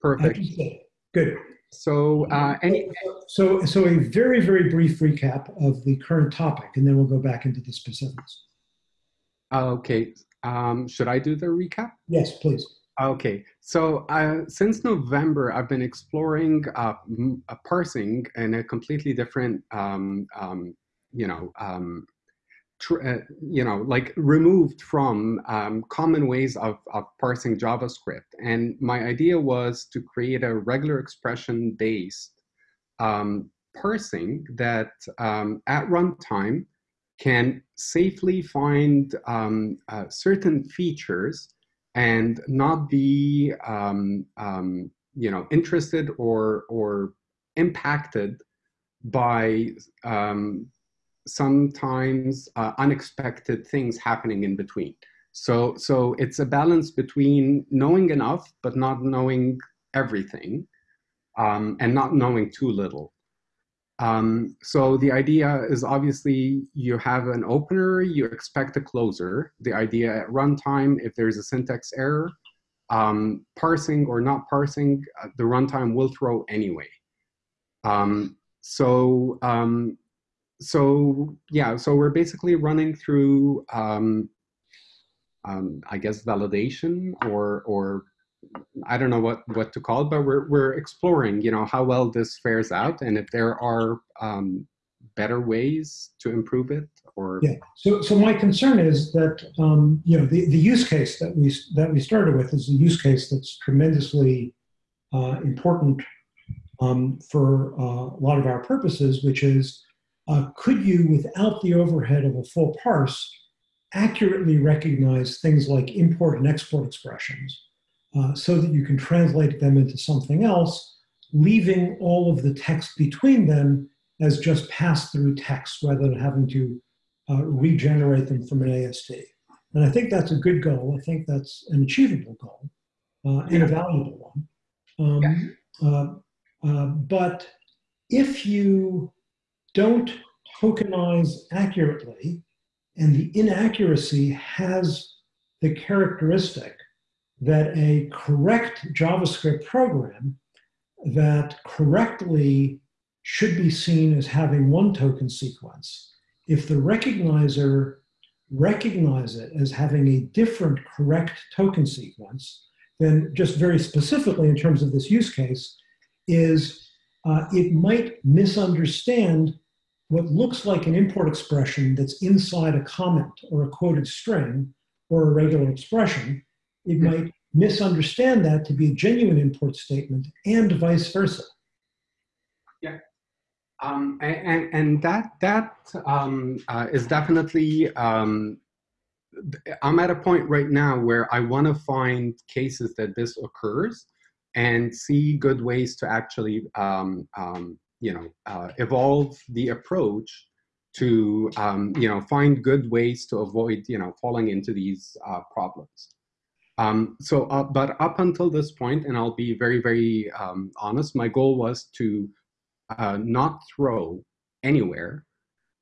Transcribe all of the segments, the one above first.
Perfect. Good. So, uh, any so so a very very brief recap of the current topic, and then we'll go back into the specifics. Okay. Um, should I do the recap? Yes, please. Okay, so uh, since November, I've been exploring uh, parsing in a completely different, um, um, you know, um, uh, you know, like removed from um, common ways of, of parsing JavaScript. And my idea was to create a regular expression based um, parsing that um, at runtime can safely find um, uh, certain features and not be, um, um, you know, interested or, or impacted by um, sometimes uh, unexpected things happening in between. So, so it's a balance between knowing enough, but not knowing everything, um, and not knowing too little. Um, so the idea is obviously you have an opener, you expect a closer. The idea at runtime, if there's a syntax error, um, parsing or not parsing, uh, the runtime will throw anyway. Um, so um, so yeah, so we're basically running through, um, um, I guess, validation or or I don't know what what to call it, but we're we're exploring, you know, how well this fares out, and if there are um, better ways to improve it, or yeah. So so my concern is that um, you know the the use case that we that we started with is a use case that's tremendously uh, important um, for uh, a lot of our purposes, which is uh, could you, without the overhead of a full parse, accurately recognize things like import and export expressions uh, so that you can translate them into something else, leaving all of the text between them as just pass-through text rather than having to uh, regenerate them from an AST. And I think that's a good goal. I think that's an achievable goal uh, and a valuable one. Um, yeah. Uh, uh, but if you don't tokenize accurately, and the inaccuracy has the characteristic that a correct JavaScript program that correctly should be seen as having one token sequence. If the recognizer recognize it as having a different correct token sequence, then just very specifically in terms of this use case, is uh, it might misunderstand what looks like an import expression that's inside a comment or a quoted string or a regular expression, it hmm. might misunderstand that to be a genuine import statement and vice versa. Yeah. Um, and, and that that um, uh, is definitely um, I'm at a point right now where I want to find cases that this occurs and see good ways to actually um, um, you know, uh, evolve the approach to, um, you know, find good ways to avoid, you know, falling into these uh, problems. Um, so, uh, but up until this point, and I'll be very, very um, honest, my goal was to uh, not throw anywhere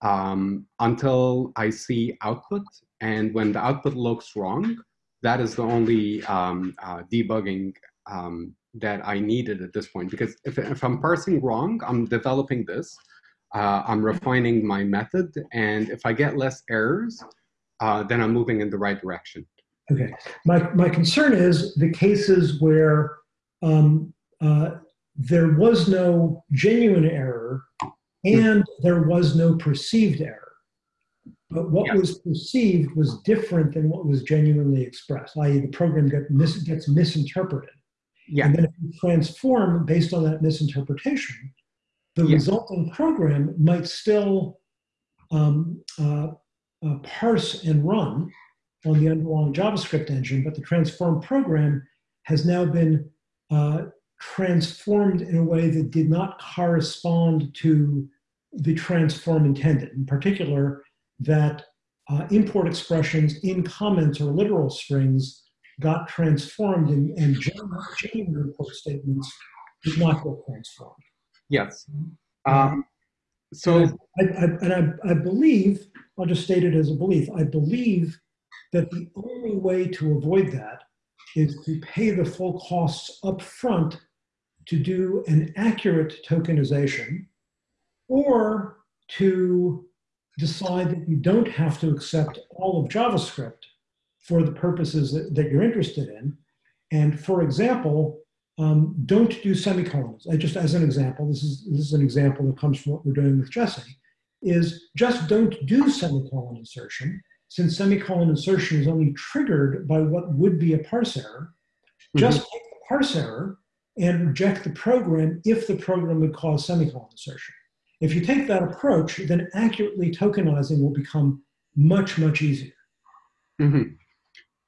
um, until I see output. And when the output looks wrong, that is the only um, uh, debugging um, that I needed at this point. Because if, if I'm parsing wrong, I'm developing this, uh, I'm refining my method, and if I get less errors, uh, then I'm moving in the right direction. Okay. My, my concern is the cases where um, uh, there was no genuine error and there was no perceived error. But what was perceived was different than what was genuinely expressed, i.e. the program get mis gets misinterpreted. Yeah. And then if you transform based on that misinterpretation, the yeah. resulting program might still um, uh, uh, parse and run on the underlying JavaScript engine, but the transform program has now been uh, transformed in a way that did not correspond to the transform intended. In particular, that uh, import expressions in comments or literal strings got transformed and, and genuine import statements did not get transformed. Yes. Um, so, and, I, I, and I, I believe, I'll just state it as a belief, I believe that the only way to avoid that is to pay the full costs up front to do an accurate tokenization or to decide that you don't have to accept all of JavaScript for the purposes that, that you're interested in. And for example, um, don't do semicolons. I just as an example, this is, this is an example that comes from what we're doing with Jessie, is just don't do semicolon insertion since semicolon insertion is only triggered by what would be a parse error. Just mm -hmm. take the parse error and reject the program if the program would cause semicolon insertion. If you take that approach, then accurately tokenizing will become much, much easier. Mm -hmm.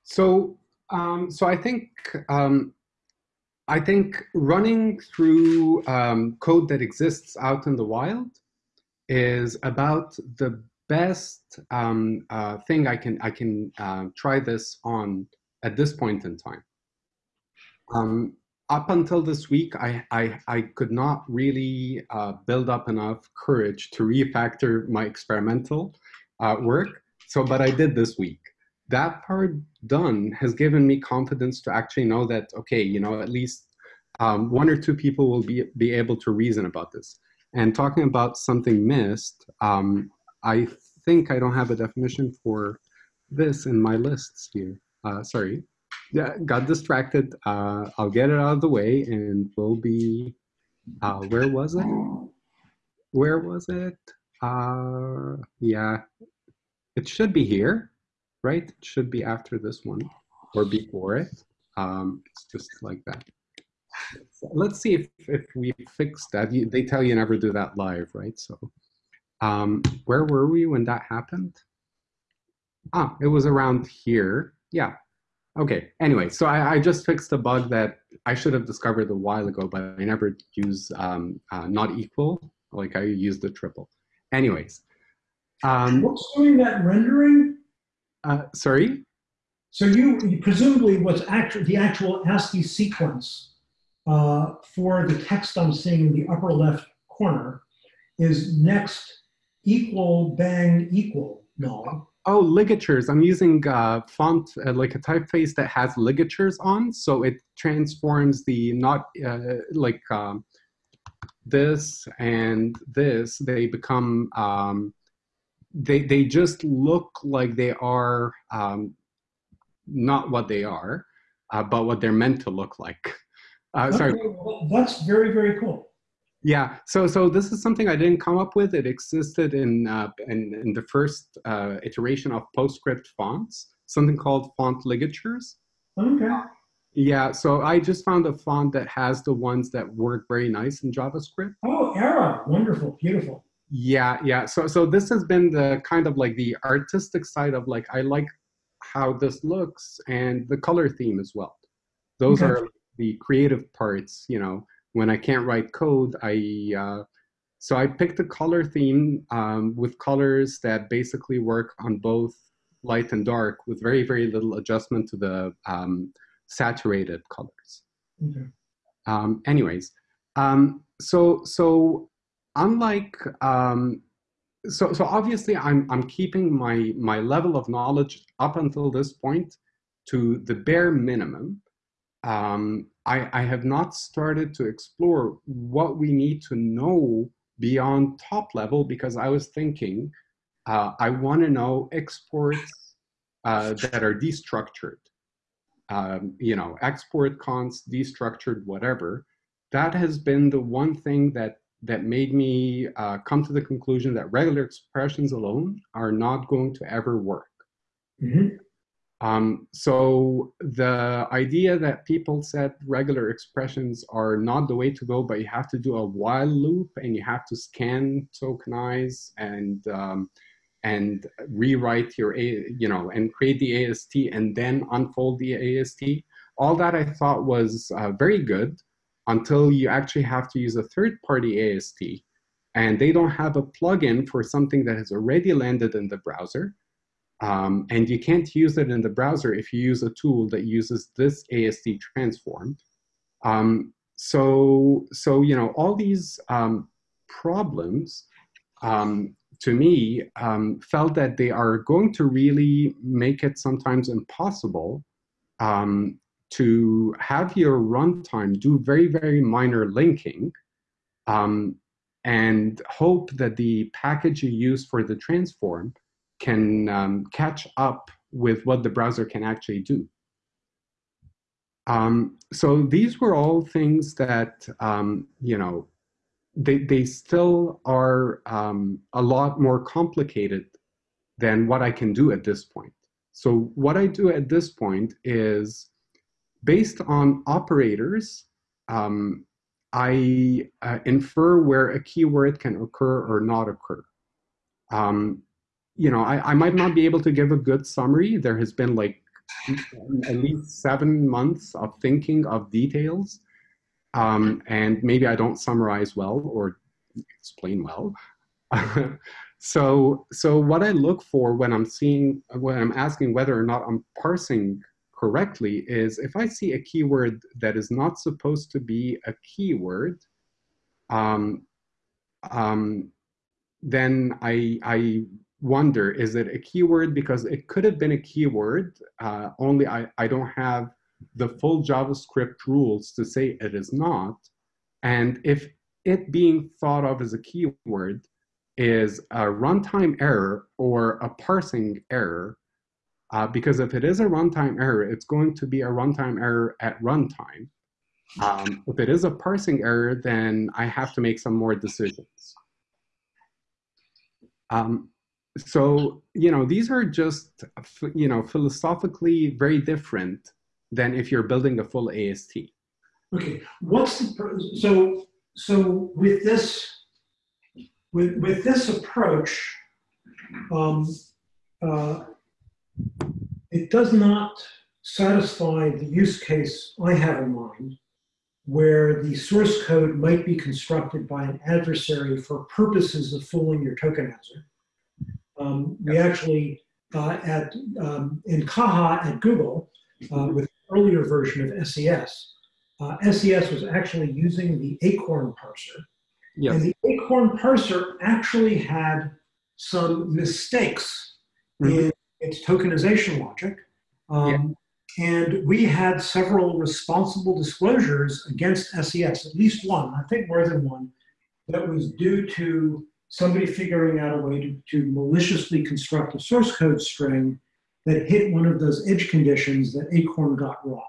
So, um, so I think um, I think running through um, code that exists out in the wild is about the best um, uh, thing I can I can uh, try this on at this point in time. Um, up until this week, I, I, I could not really uh, build up enough courage to refactor my experimental uh, work. So, but I did this week. That part done has given me confidence to actually know that, okay, you know, at least um, one or two people will be, be able to reason about this. And talking about something missed, um, I think I don't have a definition for this in my lists here. Uh, sorry yeah, got distracted. Uh, I'll get it out of the way and we'll be, uh, where was it? Where was it? Uh, yeah, it should be here, right? Should be after this one or before it. Um, it's just like that. Let's see if, if we fix that. You, they tell you never do that live, right? So um, where were we when that happened? Ah, it was around here. Yeah, Okay, anyway, so I, I, just fixed a bug that I should have discovered a while ago, but I never use um, uh, not equal, like I used the triple. Anyways. Um, what's doing that rendering? Uh, sorry? So you, you presumably what's actually the actual ASCII sequence uh, for the text I'm seeing in the upper left corner is next equal bang equal null. Oh, ligatures. I'm using uh, font, uh, like a typeface that has ligatures on. So it transforms the not uh, like um, this and this. They become, um, they, they just look like they are um, not what they are, uh, but what they're meant to look like. Uh, sorry. That's very, very cool. Yeah, so so this is something I didn't come up with. It existed in uh, in, in, the first uh, iteration of PostScript fonts, something called font ligatures. Okay. Yeah, so I just found a font that has the ones that work very nice in JavaScript. Oh, Fira, wonderful, beautiful. Yeah, yeah. So so this has been the kind of like the artistic side of like I like how this looks and the color theme as well. Those okay. are the creative parts, you know when I can't write code, I uh, so I picked a color theme um, with colors that basically work on both light and dark with very, very little adjustment to the um, saturated colors. Okay. Um, anyways, um, so so unlike um, so so obviously I'm I'm keeping my my level of knowledge up until this point to the bare minimum um, I, I have not started to explore what we need to know beyond top level because I was thinking uh, I want to know exports uh, that are destructured. Um, you know, export const, destructured, whatever. That has been the one thing that that made me uh, come to the conclusion that regular expressions alone are not going to ever work. Mm -hmm. Um, so the idea that people said regular expressions are not the way to go, but you have to do a while loop and you have to scan, tokenize, and um, and rewrite your a you know and create the AST and then unfold the AST. All that I thought was uh, very good until you actually have to use a third-party AST, and they don't have a plugin for something that has already landed in the browser. Um, and you can't use it in the browser if you use a tool that uses this AST transform. Um, so, so, you know, all these um, problems, um, to me, um, felt that they are going to really make it sometimes impossible um, to have your runtime do very, very minor linking um, and hope that the package you use for the transform can um, catch up with what the browser can actually do. Um, so these were all things that, um, you know, they, they still are um, a lot more complicated than what I can do at this point. So what I do at this point is based on operators, um, I uh, infer where a keyword can occur or not occur. Um, you know, I, I might not be able to give a good summary. There has been like at least seven months of thinking of details. Um, and maybe I don't summarize well or explain well. so, so what I look for when I'm seeing, when I'm asking whether or not I'm parsing correctly is if I see a keyword that is not supposed to be a keyword, um, um, then I, I wonder, is it a keyword? Because it could have been a keyword, uh, only I, I don't have the full JavaScript rules to say it is not. And if it being thought of as a keyword is a runtime error or a parsing error, uh, because if it is a runtime error, it's going to be a runtime error at runtime. Um, if it is a parsing error, then I have to make some more decisions. Um, so, you know, these are just, you know, philosophically very different than if you're building a full AST. Okay, what's the, so, so with this, with, with this approach, um, uh, it does not satisfy the use case I have in mind, where the source code might be constructed by an adversary for purposes of fooling your tokenizer. Um, we actually, uh, at um, in Caja at Google, uh, with earlier version of SES, uh, SES was actually using the Acorn parser. Yes. And the Acorn parser actually had some mistakes mm -hmm. in its tokenization logic. Um, yeah. And we had several responsible disclosures against SES, at least one, I think more than one, that was due to somebody figuring out a way to, to maliciously construct a source code string that hit one of those edge conditions that Acorn got wrong.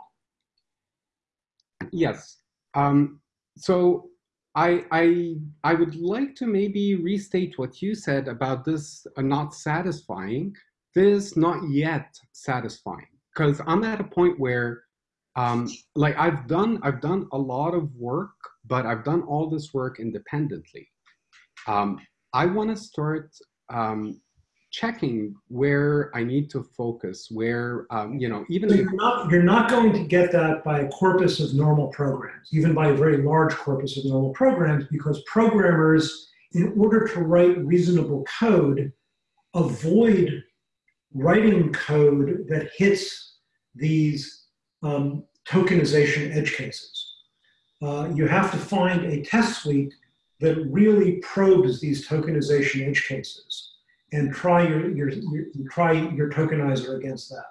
Yes. Um, so I, I, I would like to maybe restate what you said about this not satisfying this not yet satisfying because I'm at a point where um, like I've done I've done a lot of work, but I've done all this work independently. Um, I want to start um, checking where I need to focus, where um, you know even you're not you're not going to get that by a corpus of normal programs, even by a very large corpus of normal programs, because programmers, in order to write reasonable code, avoid writing code that hits these um, tokenization edge cases. Uh, you have to find a test suite that really probes these tokenization edge cases and try your, your, your try your tokenizer against that.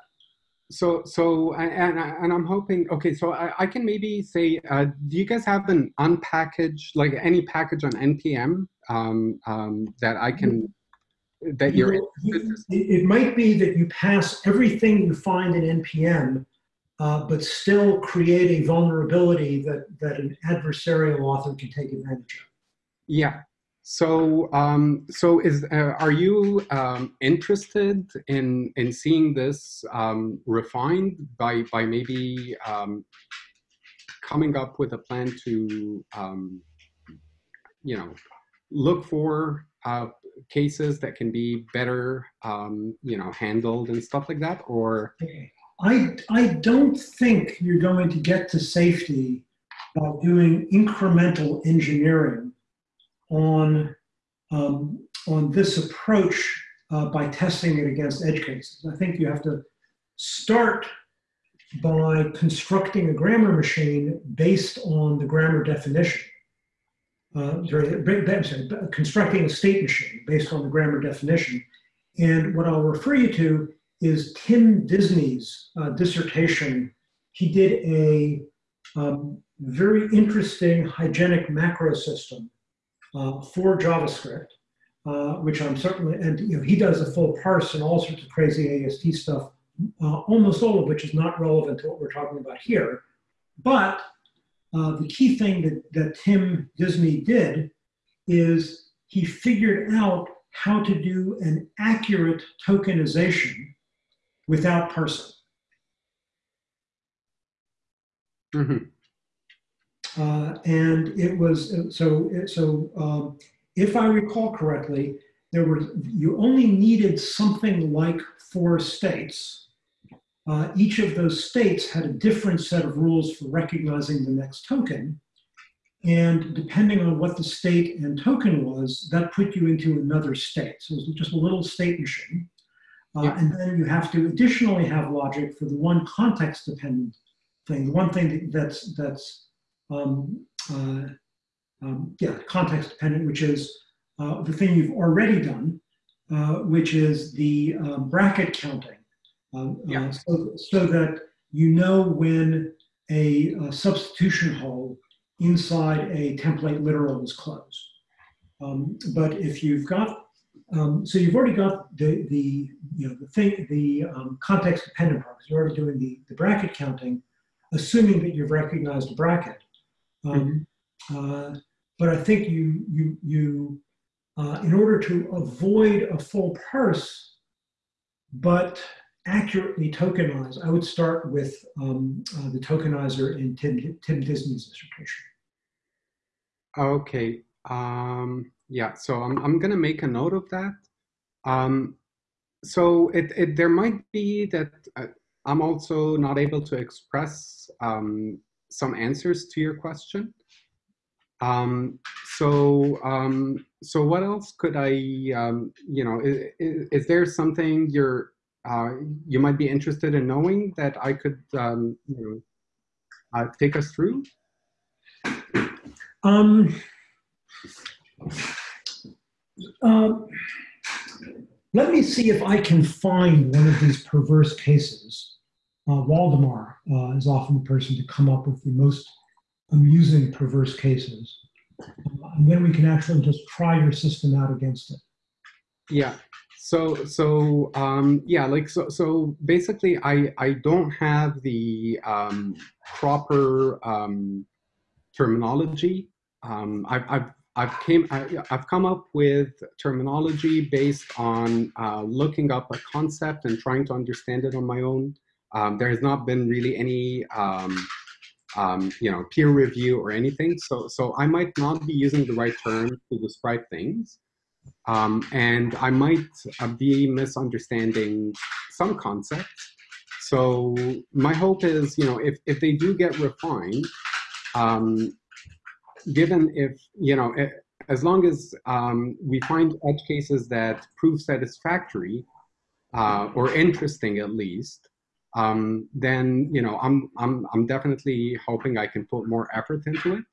So, so, and, and I'm hoping, okay, so I, I can maybe say, uh, do you guys have an unpackaged, like any package on NPM um, um, that I can that you're you, it, might be that you pass everything you find in npm uh, but still create a vulnerability that that an adversarial author can take advantage of. Yeah. So um, so is uh, are you um, interested in in seeing this um, refined by by maybe um, coming up with a plan to um, you know look for uh, cases that can be better, um, you know, handled and stuff like that? Or I I don't think you're going to get to safety by doing incremental engineering on um, on this approach uh, by testing it against edge cases. I think you have to start by constructing a grammar machine based on the grammar definition uh, sorry, constructing a state machine based on the grammar definition. And what I'll refer you to is Tim Disney's uh, dissertation he did a um, very interesting hygienic macro system uh, for JavaScript, uh, which I'm certainly, and you know, he does a full parse and all sorts of crazy AST stuff, uh, almost all of which is not relevant to what we're talking about here. But uh, the key thing that, that Tim Disney did is he figured out how to do an accurate tokenization without parsing. Mm-hmm. Uh, and it was so so um, if I recall correctly, there were you only needed something like four states. Uh, each of those states had a different set of rules for recognizing the next token. And depending on what the state and token was, that put you into another state. So it was just a little state machine. Uh, yeah. And then you have to additionally have logic for the one context dependent thing. The one thing that's, that's um, uh, um, yeah, context dependent, which is uh, the thing you've already done, uh, which is the um, bracket counting. Uh, yeah. so, so that you know when a, a substitution hole inside a template literal is closed. Um, but if you've got, um, so you've already got the, the you know, the thing, the um, context dependent part, you're already doing the, the bracket counting, assuming that you've recognized a bracket. Um, uh, but I think you, you, you uh, in order to avoid a full parse, but accurately tokenize, I would start with um, uh, the tokenizer in Tim, Tim Disney's dissertation. Okay. Um, yeah, so I'm, I'm going to make a note of that. Um, so it, it, there might be that uh, I'm also not able to express um, some answers to your question. Um, so, um, so what else could I, um, you know, is, is, there something you're, uh, you might be interested in knowing that I could, um, you know, uh, take us through? Um, um, let me see if I can find one of these perverse cases. Uh, Waldemar uh, is often the person to come up with the most amusing perverse cases. Uh, and then we can actually just try your system out against it. Yeah. So so um, yeah, like so so basically, I I don't have the um, proper um, terminology um, I've, I've, I've, came, I, have come up with terminology based on uh, looking up a concept and trying to understand it on my own. Um, there has not been really any, um, you know, peer review or anything. So, so I might not be using the right term to describe things. Um, and I might uh, be misunderstanding some concepts. So my hope is, you know, if, if they do get refined, um, given if, you know, as long as um, we find edge cases that prove satisfactory uh, or interesting at least, um, then you know I'm I'm I'm definitely hoping I can put more effort into it.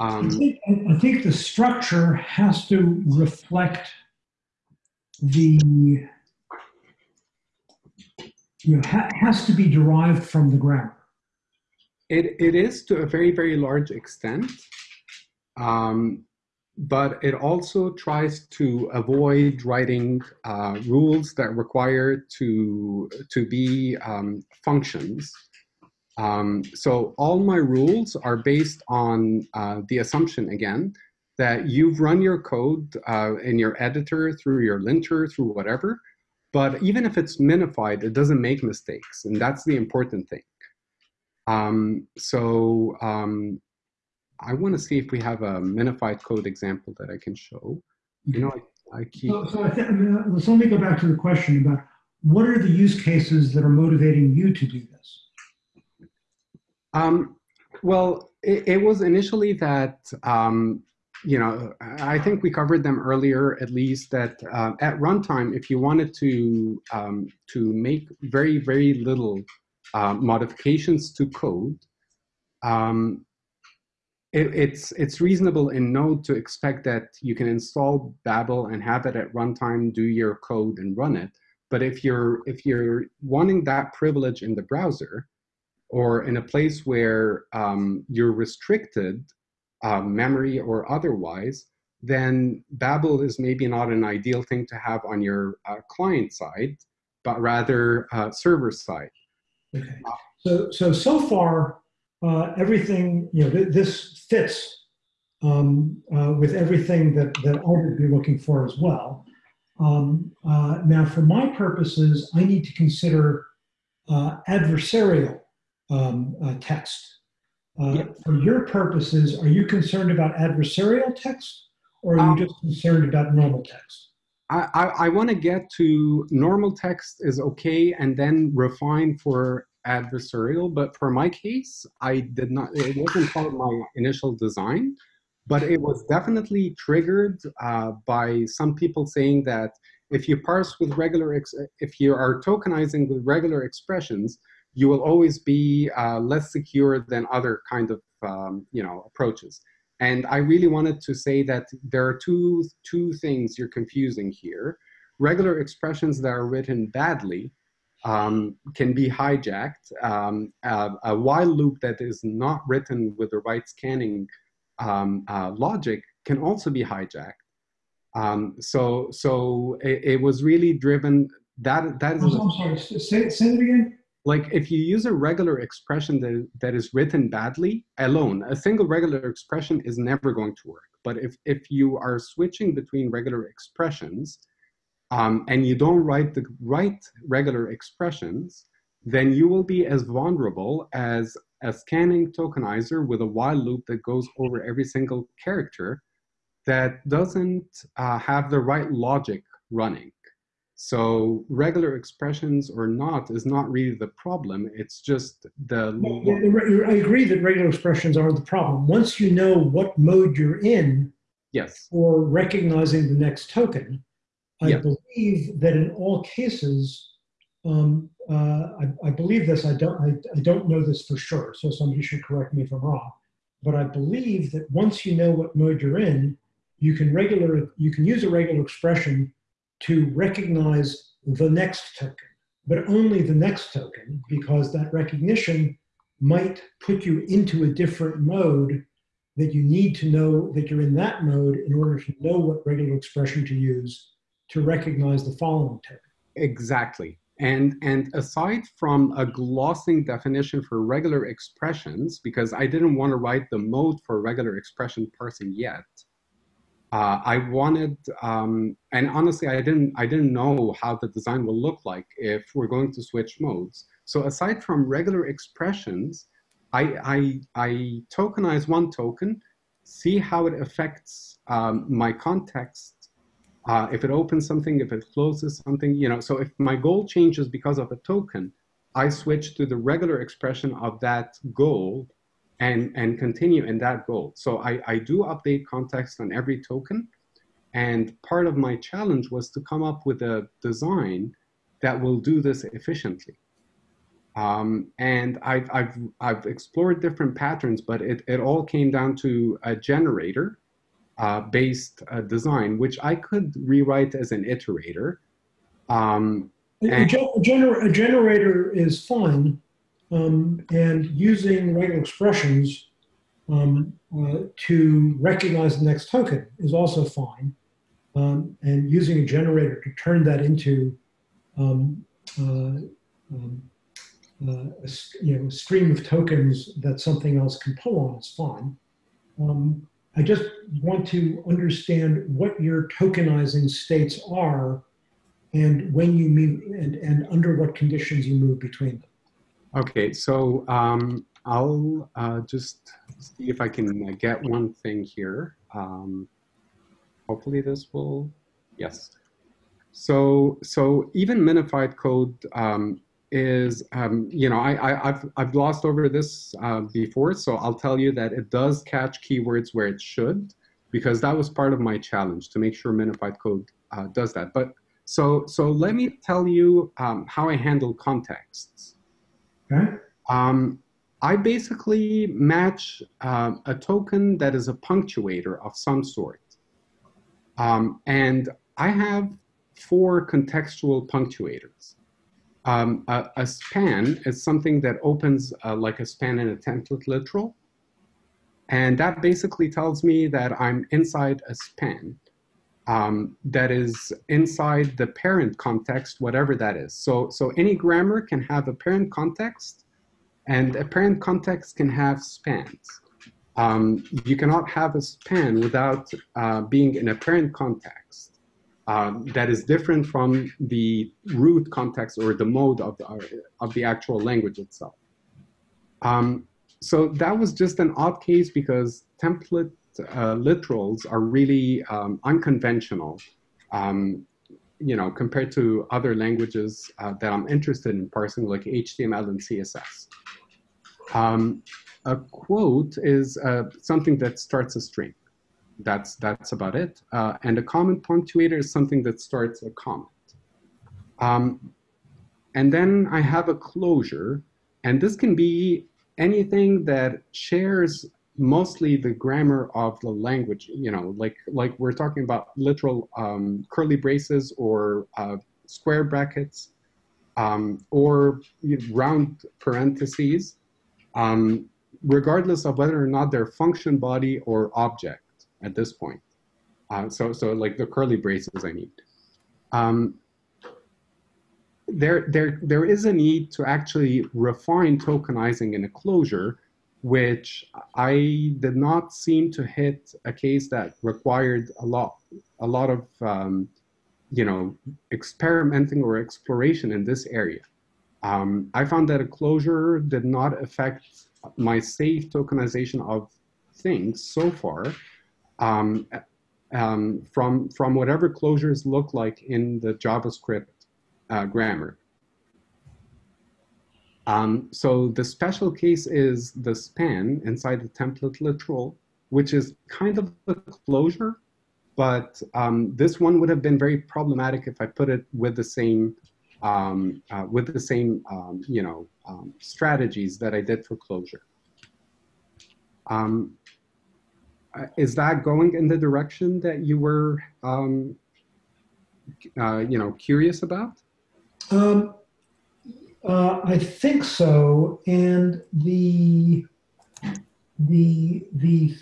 Um, I, think, I think the structure has to reflect the you know ha has to be derived from the grammar. It, it is to a very, very large extent, um, but it also tries to avoid writing uh, rules that require to, to be um, functions. Um, so all my rules are based on uh, the assumption, again, that you've run your code uh, in your editor, through your linter, through whatever, but even if it's minified, it doesn't make mistakes, and that's the important thing. Um, so um, I want to see if we have a minified code example that I can show. You know, I, I keep. So, so uh, let's only go back to the question about what are the use cases that are motivating you to do this? Um, well, it, it, was initially that, um, you know, I think we covered them earlier, at least that uh, at runtime, if you wanted to, um, to make very, very little uh, modifications to code, um, it, it's it's reasonable in Node to expect that you can install Babel and have it at runtime, do your code and run it. But if you're if you're wanting that privilege in the browser, or in a place where um, you're restricted, uh, memory or otherwise, then Babel is maybe not an ideal thing to have on your uh, client side, but rather uh, server side. Okay. So, so, so far, uh, everything, you know, th this fits um, uh, with everything that, that I would be looking for as well. Um, uh, now, for my purposes, I need to consider uh, adversarial um, uh, text. Uh, yep. For your purposes, are you concerned about adversarial text or are you um, just concerned about normal text? I, I, I want to get to normal text is okay and then refine for adversarial, but for my case, I did not, it wasn't part of my initial design but it was definitely triggered uh, by some people saying that if you parse with regular, if you are tokenizing with regular expressions, you will always be uh, less secure than other kind of um, you know approaches. And I really wanted to say that there are two two things you're confusing here. Regular expressions that are written badly um, can be hijacked. Um, a, a while loop that is not written with the right scanning um, uh, logic can also be hijacked. Um, so so it, it, was really driven that that is. I'm sorry. Say, say it again. Like if you use a regular expression that, that is written badly alone, a single regular expression is never going to work. But if if you are switching between regular expressions, um, and you don't write the right regular expressions, then you will be as vulnerable as a scanning tokenizer with a while loop that goes over every single character that doesn't uh, have the right logic running. So regular expressions or not is not really the problem. It's just the. I agree that regular expressions are the problem. Once you know what mode you're in yes. for recognizing the next token, I yes. believe that in all cases, um, uh, I, I, believe this, I don't, I, I don't know this for sure, so somebody should correct me if I'm wrong. But I believe that once you know what mode you're in, you can regular, you can use a regular expression to recognize the next token, but only the next token, because that recognition might put you into a different mode that you need to know that you're in that mode in order to know what regular expression to use to recognize the following token. Exactly. And, and aside from a glossing definition for regular expressions, because I didn't want to write the mode for regular expression parsing yet, uh, I wanted, um, and honestly, I didn't, I didn't know how the design will look like if we're going to switch modes. So aside from regular expressions, I, I, I tokenize one token, see how it affects um, my context uh, if it opens something, if it closes something, you know, so if my goal changes because of a token, I switch to the regular expression of that goal and, and continue in that goal. So I, I do update context on every token. And part of my challenge was to come up with a design that will do this efficiently. Um, and I've, I've, I've explored different patterns, but it, it all came down to a generator uh, based uh, design, which I could rewrite as an iterator. Um, a, gener a, generator is fine, um, and using regular expressions um, uh, to recognize the next token is also fine. Um, and using a generator to turn that into um, uh, um, uh, a, you know, a stream of tokens that something else can pull on is fine. Um, I just want to understand what your tokenizing states are and when you move and, and under what conditions you move between them. Okay, so um, I'll uh, just see if I can uh, get one thing here. Um, hopefully this will, yes. So, so even minified code um, is, um, you know, I, I, have I've glossed over this uh, before, so I'll tell you that it does catch keywords where it should, because that was part of my challenge to make sure minified code uh, does that. But so, so let me tell you um, how I handle contexts. Okay. Um, I basically match uh, a token that is a punctuator of some sort. Um, and I have four contextual punctuators. Um, a, a, span is something that opens uh, like a span in a template literal. And that basically tells me that I'm inside a span um, that is inside the parent context, whatever that is. So, so any grammar can have a parent context and a parent context can have spans. Um, you cannot have a span without uh, being in a parent context uh, that is different from the root context or the mode of the, of the actual language itself. Um, so that was just an odd case because template uh, literals are really um, unconventional, um, you know, compared to other languages uh, that I'm interested in parsing like HTML and CSS. Um, a quote is uh, something that starts a string that's that's about it. Uh, and a comment punctuator is something that starts a comment. Um, and then I have a closure, and this can be anything that shares mostly the grammar of the language. You know, like like we're talking about literal um, curly braces or uh, square brackets um, or round parentheses, um, regardless of whether or not they're function body or object at this point. Uh, so, so like the curly braces I need. Um, there, there, there is a need to actually refine tokenizing in a closure, which I did not seem to hit a case that required a lot, a lot of, um, you know, experimenting or exploration in this area. Um, I found that a closure did not affect my safe tokenization of things so far, um, um, from, from whatever closures look like in the JavaScript uh, grammar. Um, so the special case is the span inside the template literal, which is kind of a closure, but um, this one would have been very problematic if I put it with the same, um, uh, with the same, um, you know, um, strategies that I did for closure. Um, uh, is that going in the direction that you were, uh, you know, curious about? Uh, I think so, and the the the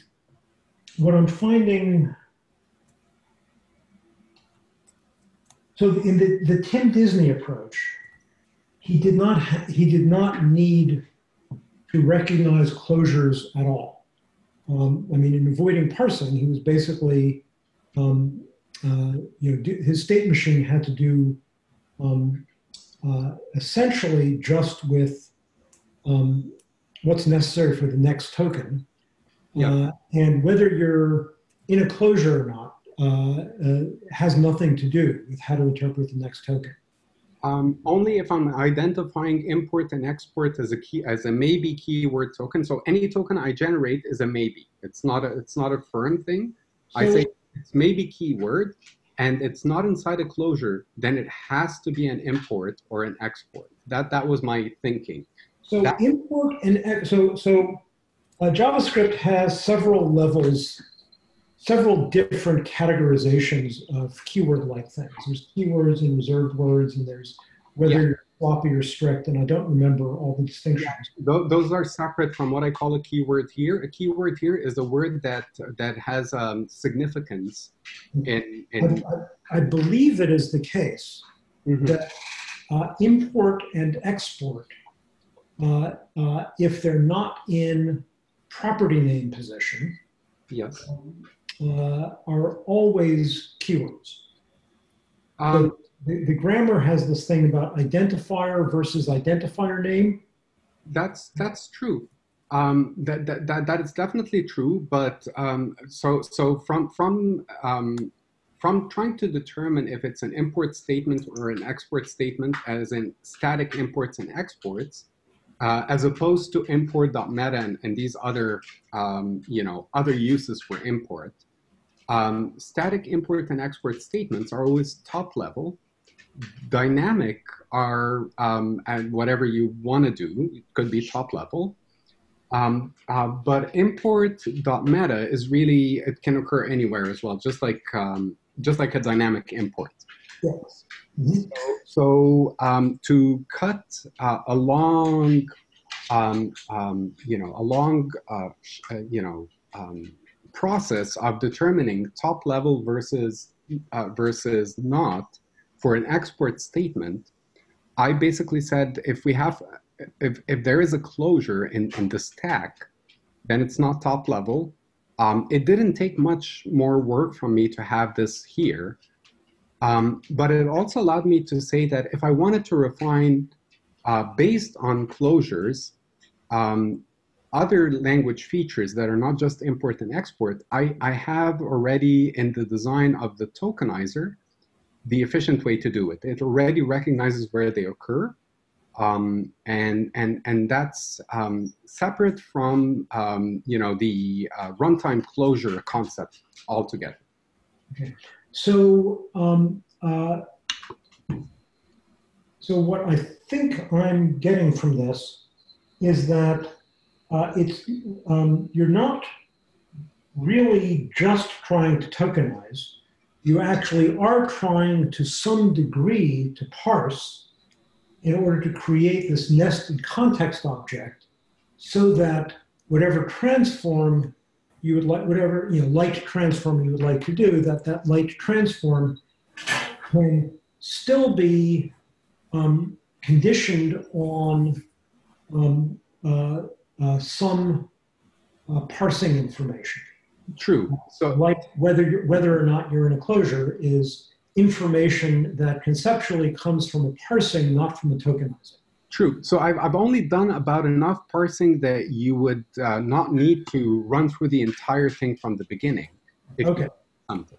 what I'm finding. So in the, the Tim Disney approach, he did not he did not need to recognize closures at all. Um, I mean, in avoiding parsing, he was basically, um, uh, you know, his state machine had to do um, uh, essentially just with um, what's necessary for the next token. Yeah. Uh, and whether you're in a closure or not uh, uh, has nothing to do with how to interpret the next token. Um, only if I'm identifying import and export as a key as a maybe keyword token. So any token I generate is a maybe. It's not a it's not a firm thing. So, I say it's maybe keyword, and it's not inside a closure. Then it has to be an import or an export. That that was my thinking. So that, import and so so uh, JavaScript has several levels several different categorizations of keyword-like things. There's keywords and reserved words, and there's whether yeah. you're sloppy or strict, and I don't remember all the distinctions. Yeah. Those are separate from what I call a keyword here. A keyword here is a word that that has um, significance. In, in I, I, believe it is the case mm-hmm. that uh, import and export, uh, uh, if they're not in property name position, yes. Um, uh, are always keywords. Um, the, the, grammar has this thing about identifier versus identifier name. That's that's true. Um, that, that, that, that is definitely true. But um, so so from from um, from trying to determine if it's an import statement or an export statement, as in static imports and exports, uh, as opposed to import.meta and, and these other um, you know other uses for import. Um, static import and export statements are always top level. Dynamic are, um, and whatever you want to do, it could be top level. Um, uh, but import.meta is really, it can occur anywhere as well, just like, um, just like a dynamic import. Yes. Mhm. So, so um, to cut uh, a long, um, um, you know, a long, uh, uh, you know, um, process of determining top level versus uh, versus not for an export statement, I basically said if we have, if, if there is a closure in, in the stack, then it's not top level. Um, it didn't take much more work from me to have this here. Um, but it also allowed me to say that if I wanted to refine uh, based on closures, um, other language features that are not just import and export, I, I have already in the design of the tokenizer, the efficient way to do it. It already recognizes where they occur. Um, and, and, and that's um, separate from, um, you know, the uh, runtime closure concept altogether. Okay. So, um, uh, so what I think I'm getting from this is that uh, it's um, you're not really just trying to tokenize. You actually are trying to some degree to parse in order to create this nested context object so that whatever transform you would like, whatever you know, light transform you would like to do, that that light transform can still be um, conditioned on um, uh, uh, some uh, parsing information. True. So Like whether you're, whether or not you're in a closure is information that conceptually comes from a parsing, not from a tokenizing. True. So I've, I've only done about enough parsing that you would uh, not need to run through the entire thing from the beginning. Okay. Something.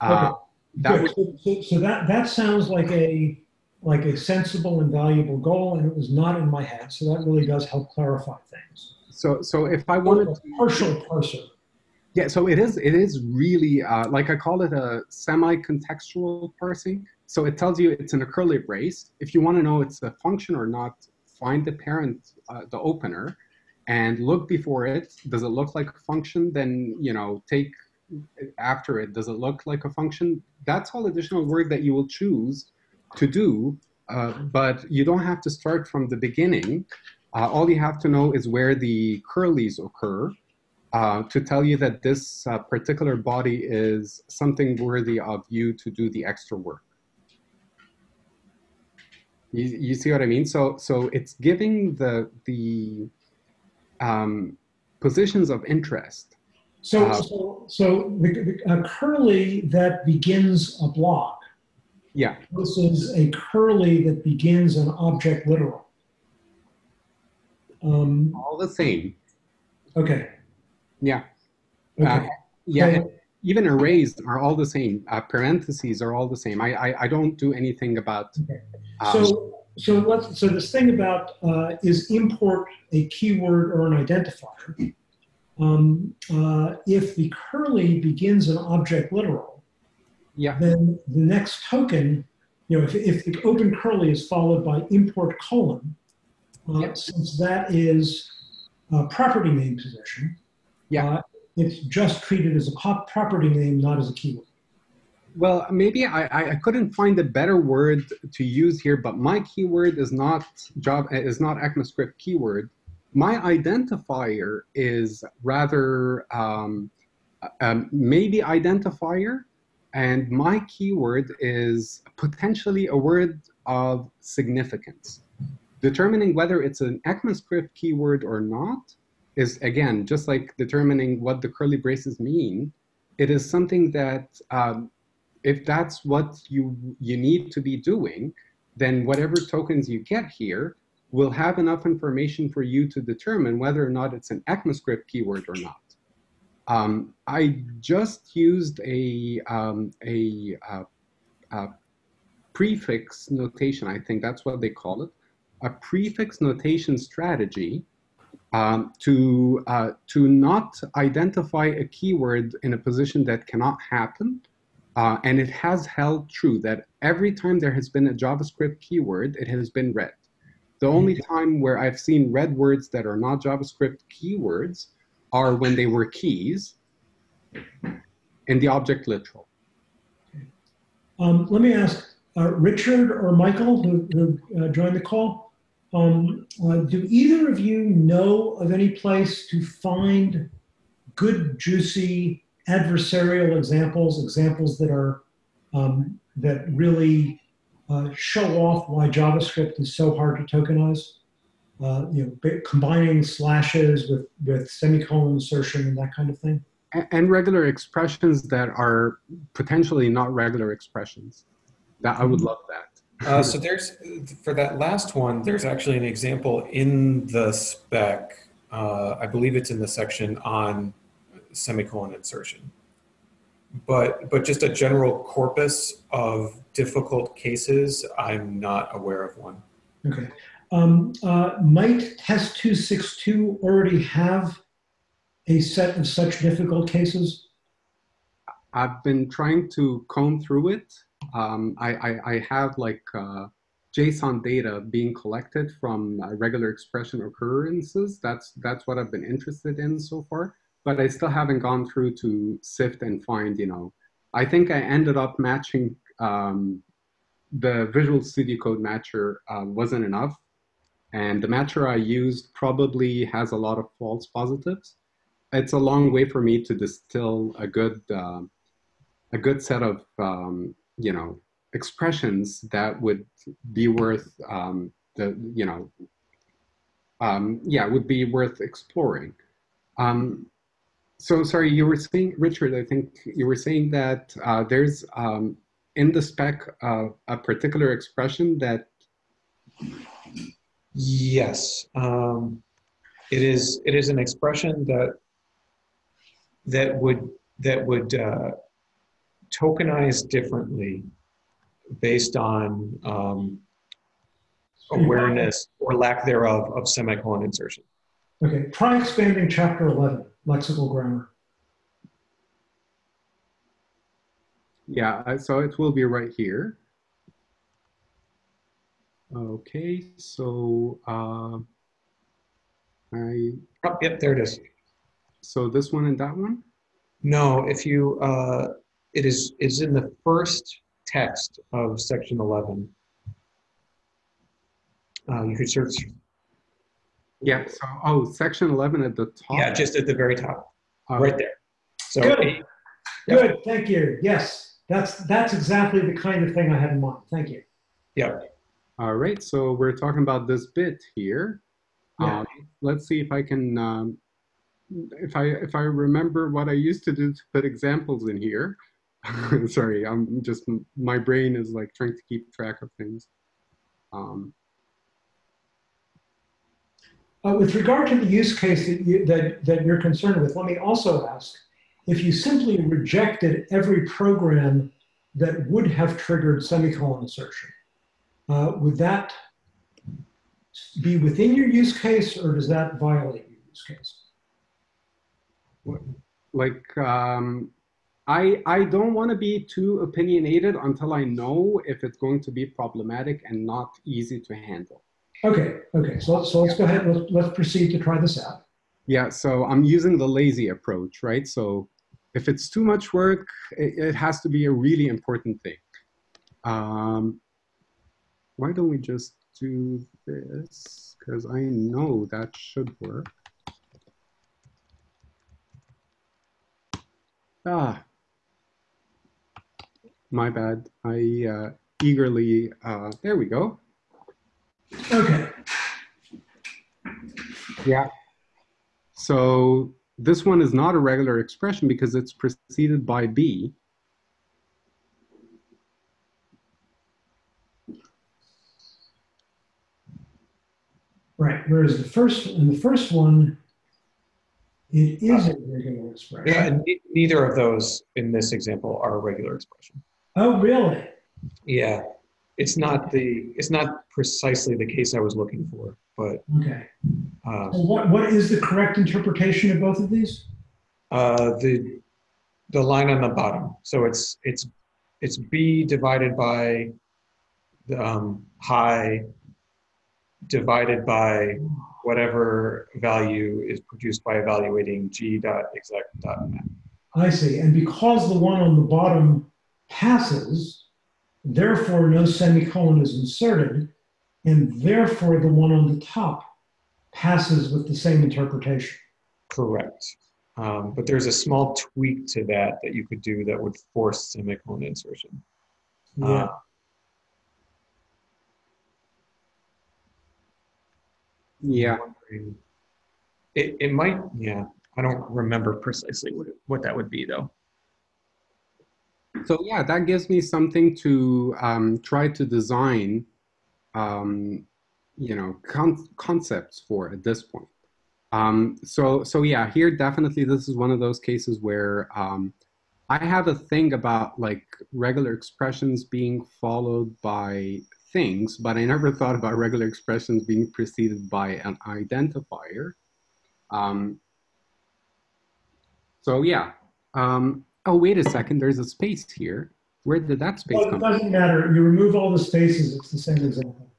Uh, that was, So, so, so that that sounds like a like a sensible and valuable goal, and it was not in my head. So that really does help clarify things. so so if I wanted A partial parser. Yeah. So it is it is really uh, like I call it a semi-contextual parsing. So it tells you it's in a curly brace. If you want to know it's a function or not, find the parent, uh, the opener, and look before it. Does it look like a function? Then you know take after it. Does it look like a function? That's all additional work that you will choose to do, uh, but you don't have to start from the beginning. Uh, all you have to know is where the curlies occur uh, to tell you that this uh, particular body is something worthy of you to do the extra work. You, you see what I mean? So, so it's giving the, the um, positions of interest. So Uh, so so the, the, a curly that begins a block Yeah, This is a curly that begins an object literal. Um, all the same. okay. Yeah. Okay. Uh, yeah, So- even arrays are all the same. Uh, parentheses are all the same. I, I, I don't do anything about. Um, So, so let's, so this thing about uh, is import a keyword or an identifier. Um, uh, if the curly begins an object literal, yeah, then the next token, you know, if, if the open curly is followed by import colon, uh, Yep. since that is a property name position, Yeah. uh, it's just treated as a property name, not as a keyword. Well, maybe I, I- I couldn't find a better word to use here, but my keyword is not job is not ECMAScript keyword. My identifier is rather um, um, maybe identifier, and my keyword is potentially a word of significance. Determining whether it's an ECMAScript keyword or not is again just like determining what the curly braces mean. It is something that um, if that's what you you need to be doing, then whatever tokens you get here will have enough information for you to determine whether or not it's an ECMAScript keyword or not. Um, I just used a um, a, uh, a prefix notation. I think that's what they call it, a prefix notation strategy um, to uh, to not identify a keyword in a position that cannot happen. Uh, and it has held true that every time there has been a JavaScript keyword, it has been red. The only time where I've seen red words that are not JavaScript keywords are when they were keys in the object literal. Um, let me ask uh, Richard or Michael, who, who uh, joined the call, um, uh, do either of you know of any place to find good, juicy adversarial examples, examples that are um, that really uh, show off why JavaScript is so hard to tokenize? Uh, you know, combining slashes with with semicolon insertion and that kind of thing. And regular expressions that are potentially not regular expressions. That I would mm-hmm. love that. Uh, so there's, for that last one, there's actually an example in the spec. Uh, I believe it's in the section on semicolon insertion. But, but just a general corpus of difficult cases, I'm not aware of one. Okay. Um, uh, might test 262 already have a set of such difficult cases? I've been trying to comb through it um, I, I, I, have like uh, JSON data being collected from uh, regular expression occurrences. That's, that's what I've been interested in so far, but I still haven't gone through to sift and find, you know, I think I ended up matching um, the Visual Studio Code matcher uh, wasn't enough. And the matcher I used probably has a lot of false positives. It's a long way for me to distill a good, uh, a good set of um, you know, expressions that would be worth um, the, you know, um, yeah, would be worth exploring. Um, so sorry, you were saying, Richard, I think you were saying that uh, there's um, in the spec uh, a particular expression that. Yes, um, it is. It is an expression that that would that would uh, tokenized differently based on um, awareness or lack thereof of semicolon insertion. Okay, try expanding chapter 11, lexical grammar. Yeah, so it will be right here. Okay, so uh, I. Oh, yep, there it is. So this one and that one? No, if you uh, it is is in the first text of section 11. Uh, you could search. Yeah. So, oh, section 11 at the top. Yeah, just at the very top, uh, right there. So, good. Good. Thank you. Yes, that's that's exactly the kind of thing I had in mind. Thank you. Yeah. All right. So we're talking about this bit here. Yeah. Um, let's see if I can. Um, if I if I remember what I used to do to put examples in here. Sorry, I'm just, my brain is like trying to keep track of things. Um, uh, with regard to the use case that, you, that, that you're concerned with, let me also ask, if you simply rejected every program that would have triggered semicolon insertion, uh, would that be within your use case or does that violate your use case? Like, um, I, I don't want to be too opinionated until I know if it's going to be problematic and not easy to handle. Okay, okay. So, so let's go ahead. Let's, let's proceed to try this out. Yeah, so I'm using the lazy approach, right? So if it's too much work, it, it has to be a really important thing. Um, why don't we just do this? Because I know that should work. Ah, my bad. I uh, eagerly, uh, there we go. Okay. Yeah. So this one is not a regular expression because it's preceded by B. Right, whereas the first, in the first one, it is a regular expression. Yeah, neither of those in this example are a regular expression. Oh, really? Yeah, it's not the it's not precisely the case I was looking for, but okay. Uh, so what what is the correct interpretation of both of these? Uh, the the line on the bottom. So it's it's it's b divided by the um, high divided by whatever value is produced by evaluating g dot exec dot map. I see, and because the one on the bottom passes, therefore no semicolon is inserted, and therefore the one on the top passes with the same interpretation. Correct. Um, but there's a small tweak to that that you could do that would force semicolon insertion. Yeah. Uh, Yeah. It, it might, yeah, I don't remember precisely what, it- what that would be though. So yeah, that gives me something to um, try to design, um, you know, con- concepts for at this point. Um, so so yeah, here definitely this is one of those cases where um, I have a thing about like regular expressions being followed by things, but I never thought about regular expressions being preceded by an identifier. Um, so yeah. Oh, wait a second. There's a space here. Where did that space Well, it come from? It doesn't matter. You remove all the spaces, it's the same example.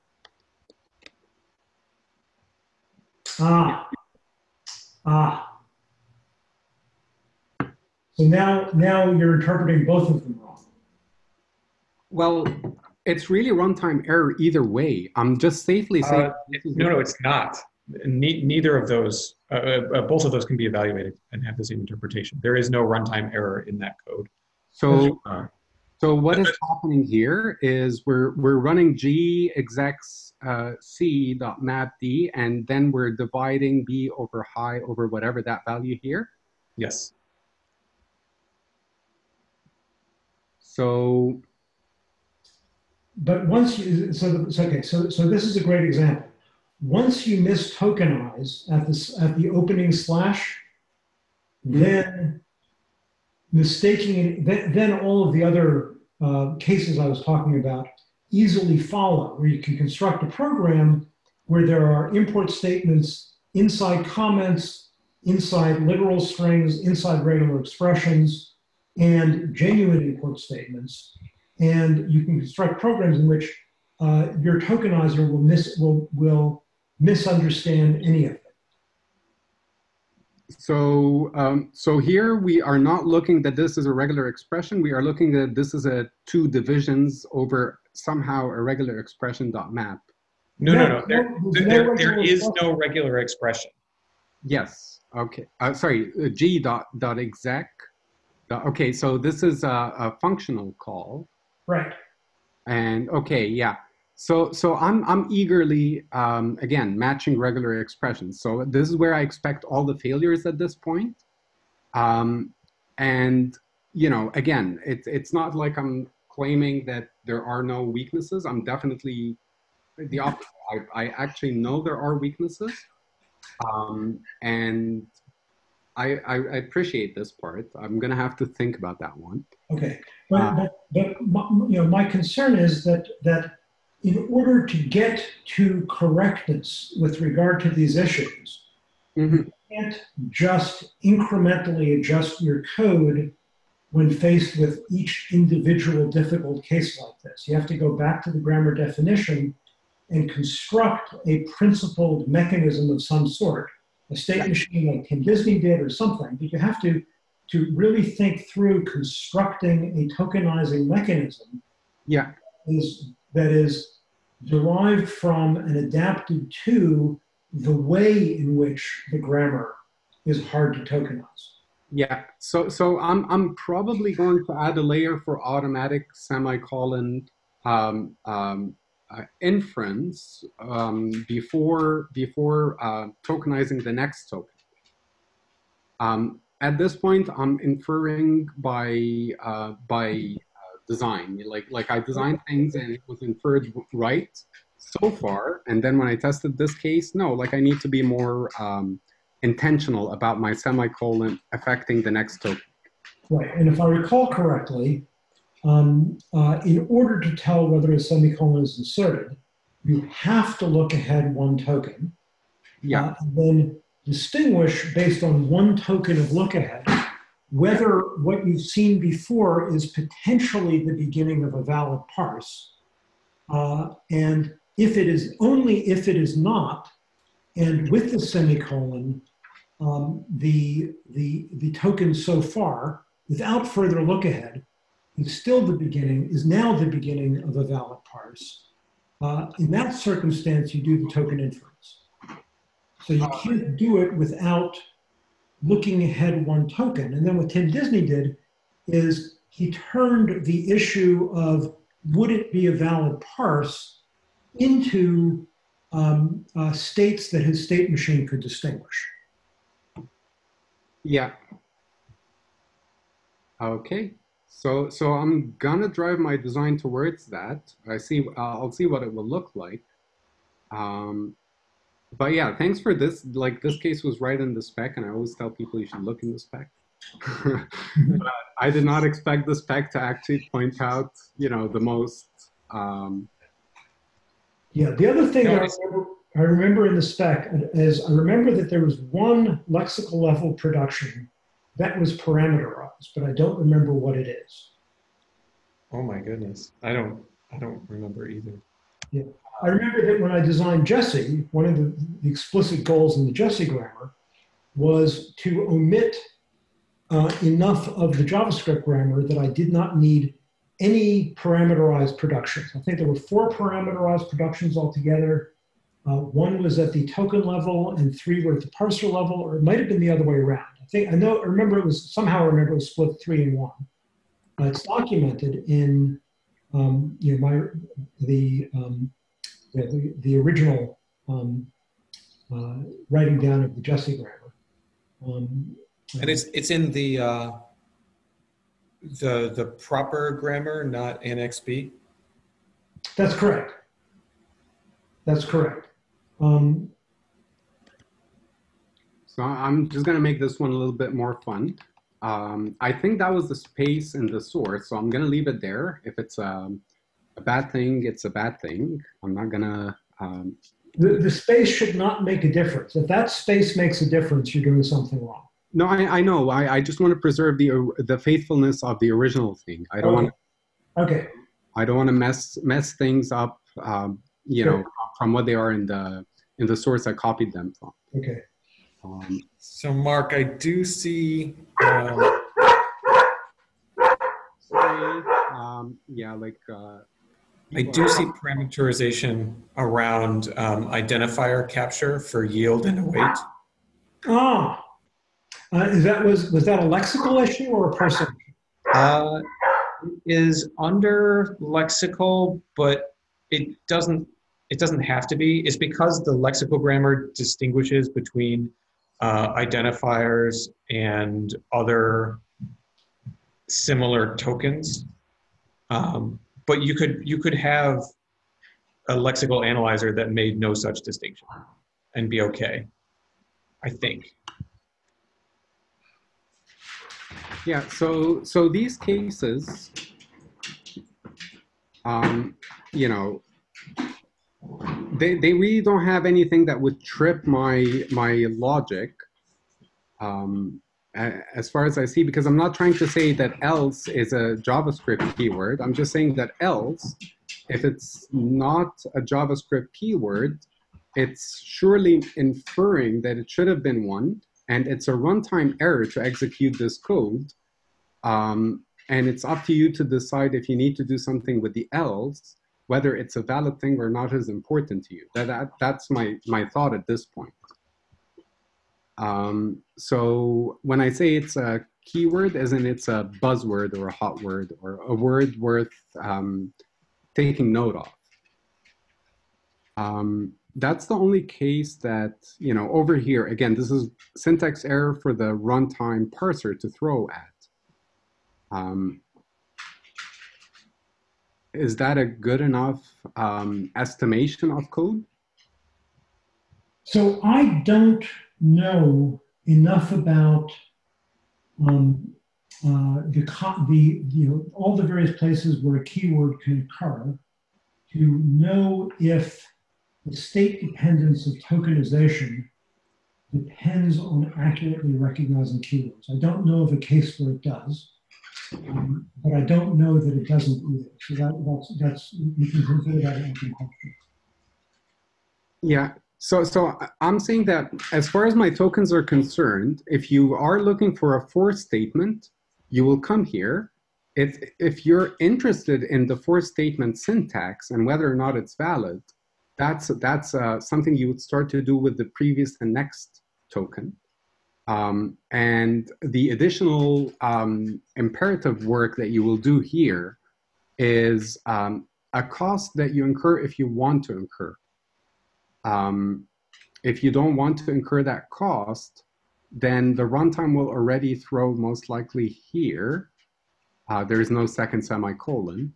Ah. Ah. So now, now you're interpreting both of them wrong. Well, it's really runtime error either way. I'm just safely saying. Uh, No, no, it's not. Ne- neither of those, uh, uh, both of those can be evaluated and have the same interpretation. There is no runtime error in that code. So, Uh, so what is happening here is we're we're running g execs uh, c dot map d, and then we're dividing b over high over whatever that value here. yes. So But once you, so, the, so okay, so, so this is a great example. Once you mistokenize at this, at the opening slash, then mistaking, then, then all of the other uh, cases I was talking about easily follow, where you can construct a program where there are import statements inside comments, inside literal strings, inside regular expressions, and genuine import statements. And you can construct programs in which uh, your tokenizer will miss will will misunderstand any of it. So, um, so here we are not looking that this is a regular expression. We are looking that this is a two divisions over somehow a regular expression dot map. No, no, no. There, there's there, no there regular expression. no regular expression. Yes. Okay. Uh, sorry. Uh, G dot dot exec. Okay. So this is a, a functional call. Right. And okay, yeah. So so I'm I'm eagerly um, again matching regular expressions. So this is where I expect all the failures at this point. Um, and you know, again, it's it's not like I'm claiming that there are no weaknesses. I'm definitely the opposite. I, I actually know there are weaknesses, um, and I, I appreciate this part. I'm gonna have to think about that one. Okay. But, Uh, but, but my, you know, my concern is that that in order to get to correctness with regard to these issues, Mhm. you can't just incrementally adjust your code when faced with each individual difficult case like this. You have to go back to the grammar definition and construct a principled mechanism of some sort, a state machine like Tim Disney did or something, but you have to, to really think through constructing a tokenizing mechanism Yeah. is, that is derived from and adapted to the way in which the grammar is hard to tokenize. Yeah, so so I'm I'm probably going to add a layer for automatic semicolon um, um, uh, inference um, before before uh, tokenizing the next token. Um, at this point, I'm inferring by uh, by design. Like like I designed things and it was inferred right so far, and then when I tested this case, no, like I need to be more um, intentional about my semicolon affecting the next token. Right, and if I recall correctly, um, uh, in order to tell whether a semicolon is inserted, you have to look ahead one token, Yeah, uh, and then distinguish based on one token of look ahead whether what you've seen before is potentially the beginning of a valid parse. Uh, and if it is only if it is not, and with the semicolon, um, the, the, the token so far, without further look ahead, is still the beginning, is now the beginning of a valid parse. Uh, in that circumstance, you do the token inference. So you can't do it without looking ahead one token. And then what Tim Disney did is he turned the issue of would it be a valid parse into um, uh, states that his state machine could distinguish. Yeah. Okay. So so I'm gonna drive my design towards that. I see. Uh, I'll see what it will look like. Um, but yeah, thanks for this. Like this case was right in the spec, and I always tell people you should look in the spec. but I did not expect the spec to actually point out, you know, the most. Um, yeah, the other thing no, I, remember, I remember in the spec is I remember that there was one lexical level production that was parameterized, but I don't remember what it is. Oh my goodness, I don't, I don't remember either. Yeah, I remember that when I designed Jessie, one of the, the explicit goals in the Jessie grammar was to omit uh, enough of the JavaScript grammar that I did not need any parameterized productions. I think there were four parameterized productions altogether. Uh, one was at the token level and three were at the parser level, or it might have been the other way around. I think, I know, I remember it was, somehow I remember it was split three and one. Uh, it's documented in, um, you know, my, the, um, yeah, the, the original um, uh, writing down of the Jessie grammar. Um, and it's it's in the uh, the the proper grammar, not Annex B. That's correct. That's correct. Um, so I'm just gonna make this one a little bit more fun. Um, I think that was the space in the source, so I'm gonna leave it there. If it's um, a bad thing, it's a bad thing. I'm not gonna. Um, the, the space should not make a difference. If that space makes a difference, you're doing something wrong. No, I, I know. I, I just want to preserve the the faithfulness of the original thing. I don't okay. want. To, okay. I don't want to mess mess things up. Um, you sure. know, from what they are in the in the source I copied them from. Okay. Um, so, Mark, I do see. Um, sorry. Um, yeah, like. Uh, I do see parameterization around um, identifier capture for yield and await. Oh. Uh, is that was was that a lexical issue or a person? Uh, is under lexical, but it doesn't it doesn't have to be. It's because the lexical grammar distinguishes between uh, identifiers and other similar tokens. Um, but you could you could have a lexical analyzer that made no such distinction and be okay. I think. Yeah, so so these cases, um, you know, they they really don't have anything that would trip my my logic, um, as far as I see, because I'm not trying to say that else is a JavaScript keyword. I'm just saying that else, if it's not a JavaScript keyword, it's surely inferring that it should have been one and it's a runtime error to execute this code. Um, and it's up to you to decide if you need to do something with the else, whether it's a valid thing or not is important to you. That, that That's my, my thought at this point. Um, so when I say it's a keyword, as in it's a buzzword or a hot word or a word worth um, taking note of. Um, that's the only case that, you know, over here, again, this is syntax error for the runtime parser to throw at. Um, is that a good enough um, estimation of code? So I don't know enough about um, uh, the, the, you know, all the various places where a keyword can occur to know if the state dependence of tokenization depends on accurately recognizing keywords. I don't know of a case where it does, um, but I don't know that it doesn't either. So that, that's, that's, you can consider that an open question. Yeah, so, so I'm saying that as far as my tokens are concerned, if you are looking for a for statement, you will come here it's, if you're interested in the for statement syntax and whether or not it's valid, that's, that's uh, something you would start to do with the previous and next token. Um, and the additional um, imperative work that you will do here is um, a cost that you incur if you want to incur. Um, if you don't want to incur that cost, then the runtime will already throw most likely here. Uh, there is no second semicolon.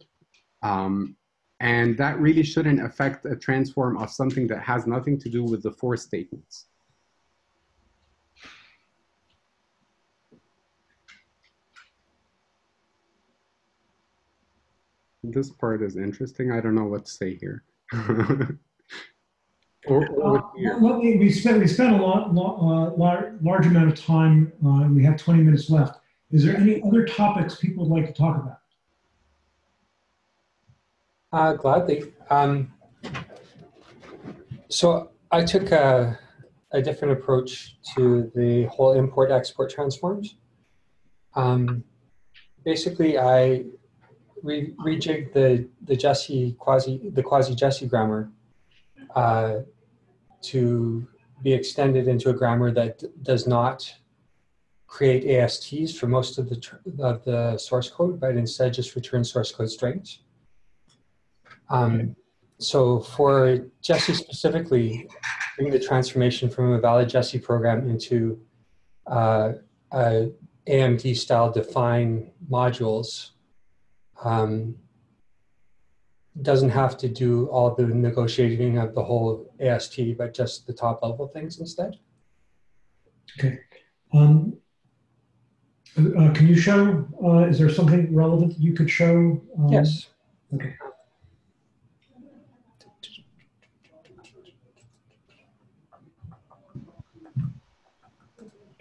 Um, and that really shouldn't affect a transform of something that has nothing to do with the for statements. This part is interesting. I don't know what to say here. or, or Uh, let me- we spent we spent a lot, lot uh, lar- large amount of time. Uh, and we have 20 minutes left. Is there any other topics people would like to talk about? Uh, gladly. Um, so I took a, a different approach to the whole import-export transforms. Um, basically, I re rejigged the the Jessie quasi the quasi Jessie grammar uh, to be extended into a grammar that does not create ASTs for most of the of the source code, but instead just returns source code strings. Um, so for Jessie specifically, doing the transformation from a valid Jessie program into uh, a AMD style define modules um, doesn't have to do all the negotiating of the whole AST, but just the top level things instead. Okay. Um, uh, can you show? Uh, is there something relevant you could show? Um, Yes. Okay.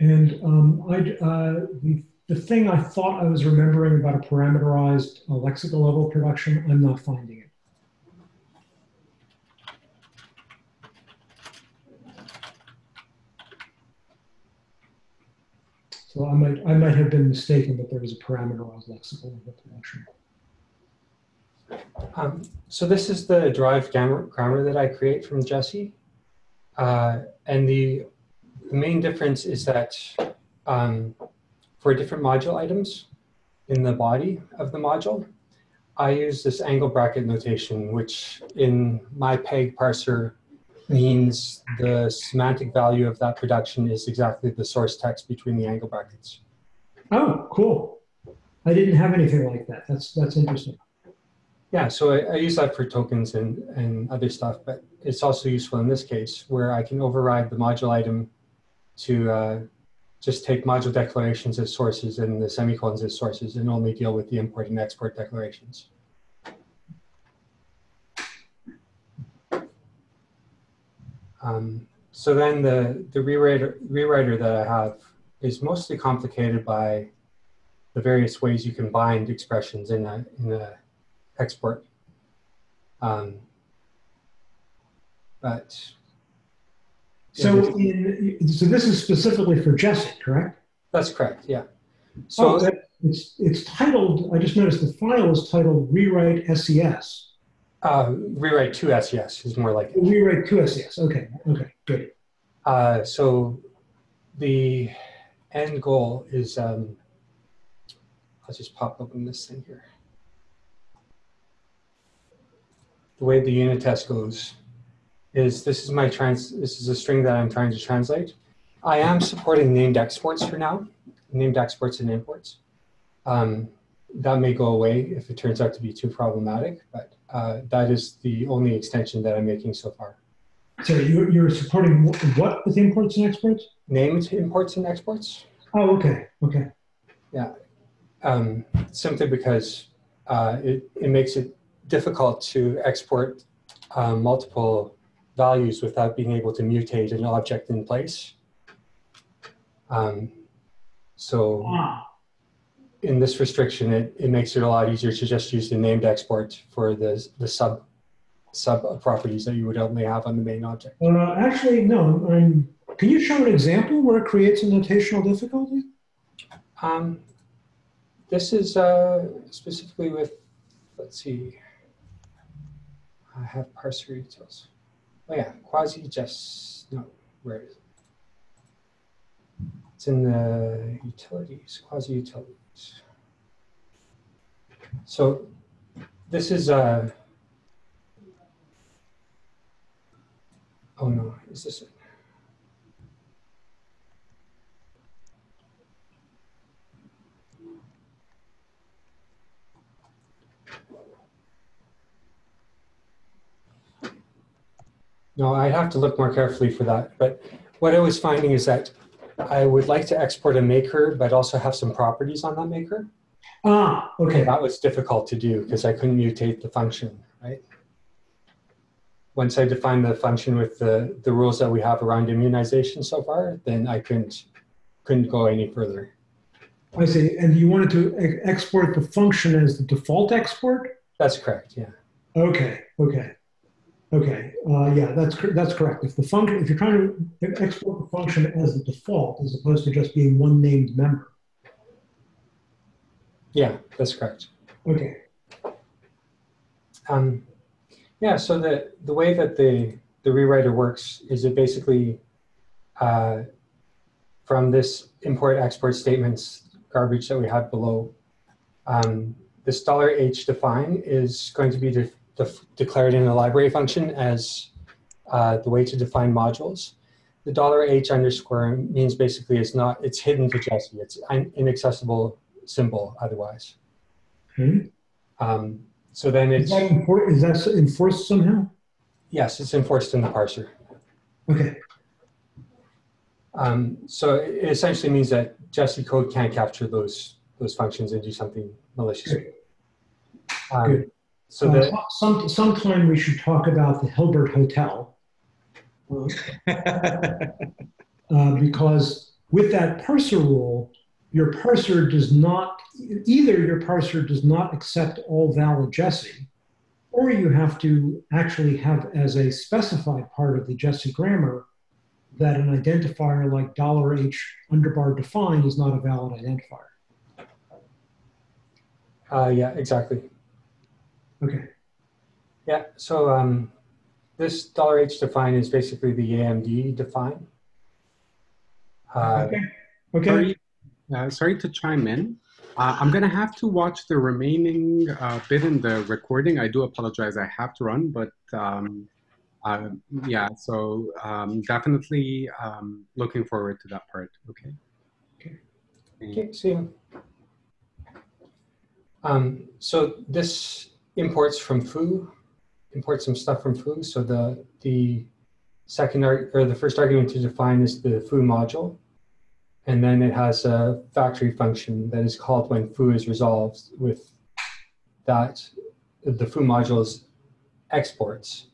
And um, I, uh, the, the thing I thought I was remembering about a parameterized uh, lexical level production, I'm not finding it. So I might, I might have been mistaken that there was a parameterized lexical level production. Um, so this is the derived grammar, grammar that I create from Jessie. Uh, and the, the main difference is that um, for different module items in the body of the module, I use this angle bracket notation, which in my PEG parser means the semantic value of that production is exactly the source text between the angle brackets. Oh, cool. I didn't have anything like that. That's, that's interesting. Yeah, so I, I use that for tokens and, and other stuff, but it's also useful in this case where I can override the module item to uh, just take module declarations as sources and the semicolons as sources and only deal with the import and export declarations. Um, so then the, the rewriter, rewriter that I have is mostly complicated by the various ways you can bind expressions in a, in a export. Um, but So in, so this is specifically for Jessie, correct? that's correct, yeah. So oh, that, it's, it's titled, I just noticed the file is titled rewrite SES. Uh, rewrite to SES is more like it. Rewrite to SES. Okay, okay, good. Uh, so the end goal is, um, I'll just pop open this thing here. The way the unit test goes is this is my trans, this is a string that I'm trying to translate. I am supporting named exports for now, named exports and imports. Um, that may go away if it turns out to be too problematic, but uh, that is the only extension that I'm making so far. So you're, you're supporting what with imports and exports? Named imports and exports. Oh, okay, okay. um, simply because uh, it, it makes it difficult to export uh, multiple values without being able to mutate an object in place. Um, so Ah, in this restriction, it, it makes it a lot easier to just use the named export for the, the sub sub properties that you would only have on the main object. uh, actually, no. I'm, can you show an example where it creates a notational difficulty? Um, this is uh, specifically with, let's see, I have parser details. Oh yeah, quasi just, no, where is it? It's in the utilities, quasi utilities. So this is, a, oh no, is this it? No, I have to look more carefully for that. But what I was finding is that I would like to export a maker, but also have some properties on that maker. Ah, okay. That was difficult to do because I couldn't mutate the function, right? Once I defined the function with the, the rules that we have around immunization so far, then I couldn't, couldn't go any further. I see. And you wanted to export the function as the default export? That's correct, yeah. Okay, okay. Okay, uh, yeah, that's, that's correct. If the function, if you're trying to export the function as the default, as opposed to just being one named member. Yeah, that's correct. Okay, Um, yeah, so the, the way that the, the rewriter works is it basically, uh, from this import export statements garbage that we have below, um, this dollar $h define is going to be de declared in a library function as uh, the way to define modules. The dollar $h underscore means basically it's not, it's hidden to Jessie. It's an inaccessible symbol otherwise. okay. Um, so then Is it's, that, enfor- is that enforced somehow? yes, it's enforced in the parser. Okay, Um, so it essentially means that Jessie code can't capture those those functions and do something malicious. Um, Good. So Uh, that some, sometime we should talk about the Hilbert Hotel. Uh, because with that parser rule, your parser does not, either your parser does not accept all valid Jessie, or you have to actually have as a specified part of the Jessie grammar that an identifier like $h underbar define is not a valid identifier. uh, yeah, exactly. Okay, Yeah. So um, this dollar $h define is basically the AMD define. Uh, okay, okay. Sorry, uh, sorry to chime in. Uh, I'm going to have to watch the remaining uh, bit in the recording. I do apologize. I have to run, but um, uh, yeah, so um, definitely um, looking forward to that part. Okay. Okay. Okay, see you. Um, so this imports from foo, imports some stuff from foo. So the the second arg or the first argument to define is the foo module, and then it has a factory function that is called when foo is resolved with that the foo module's exports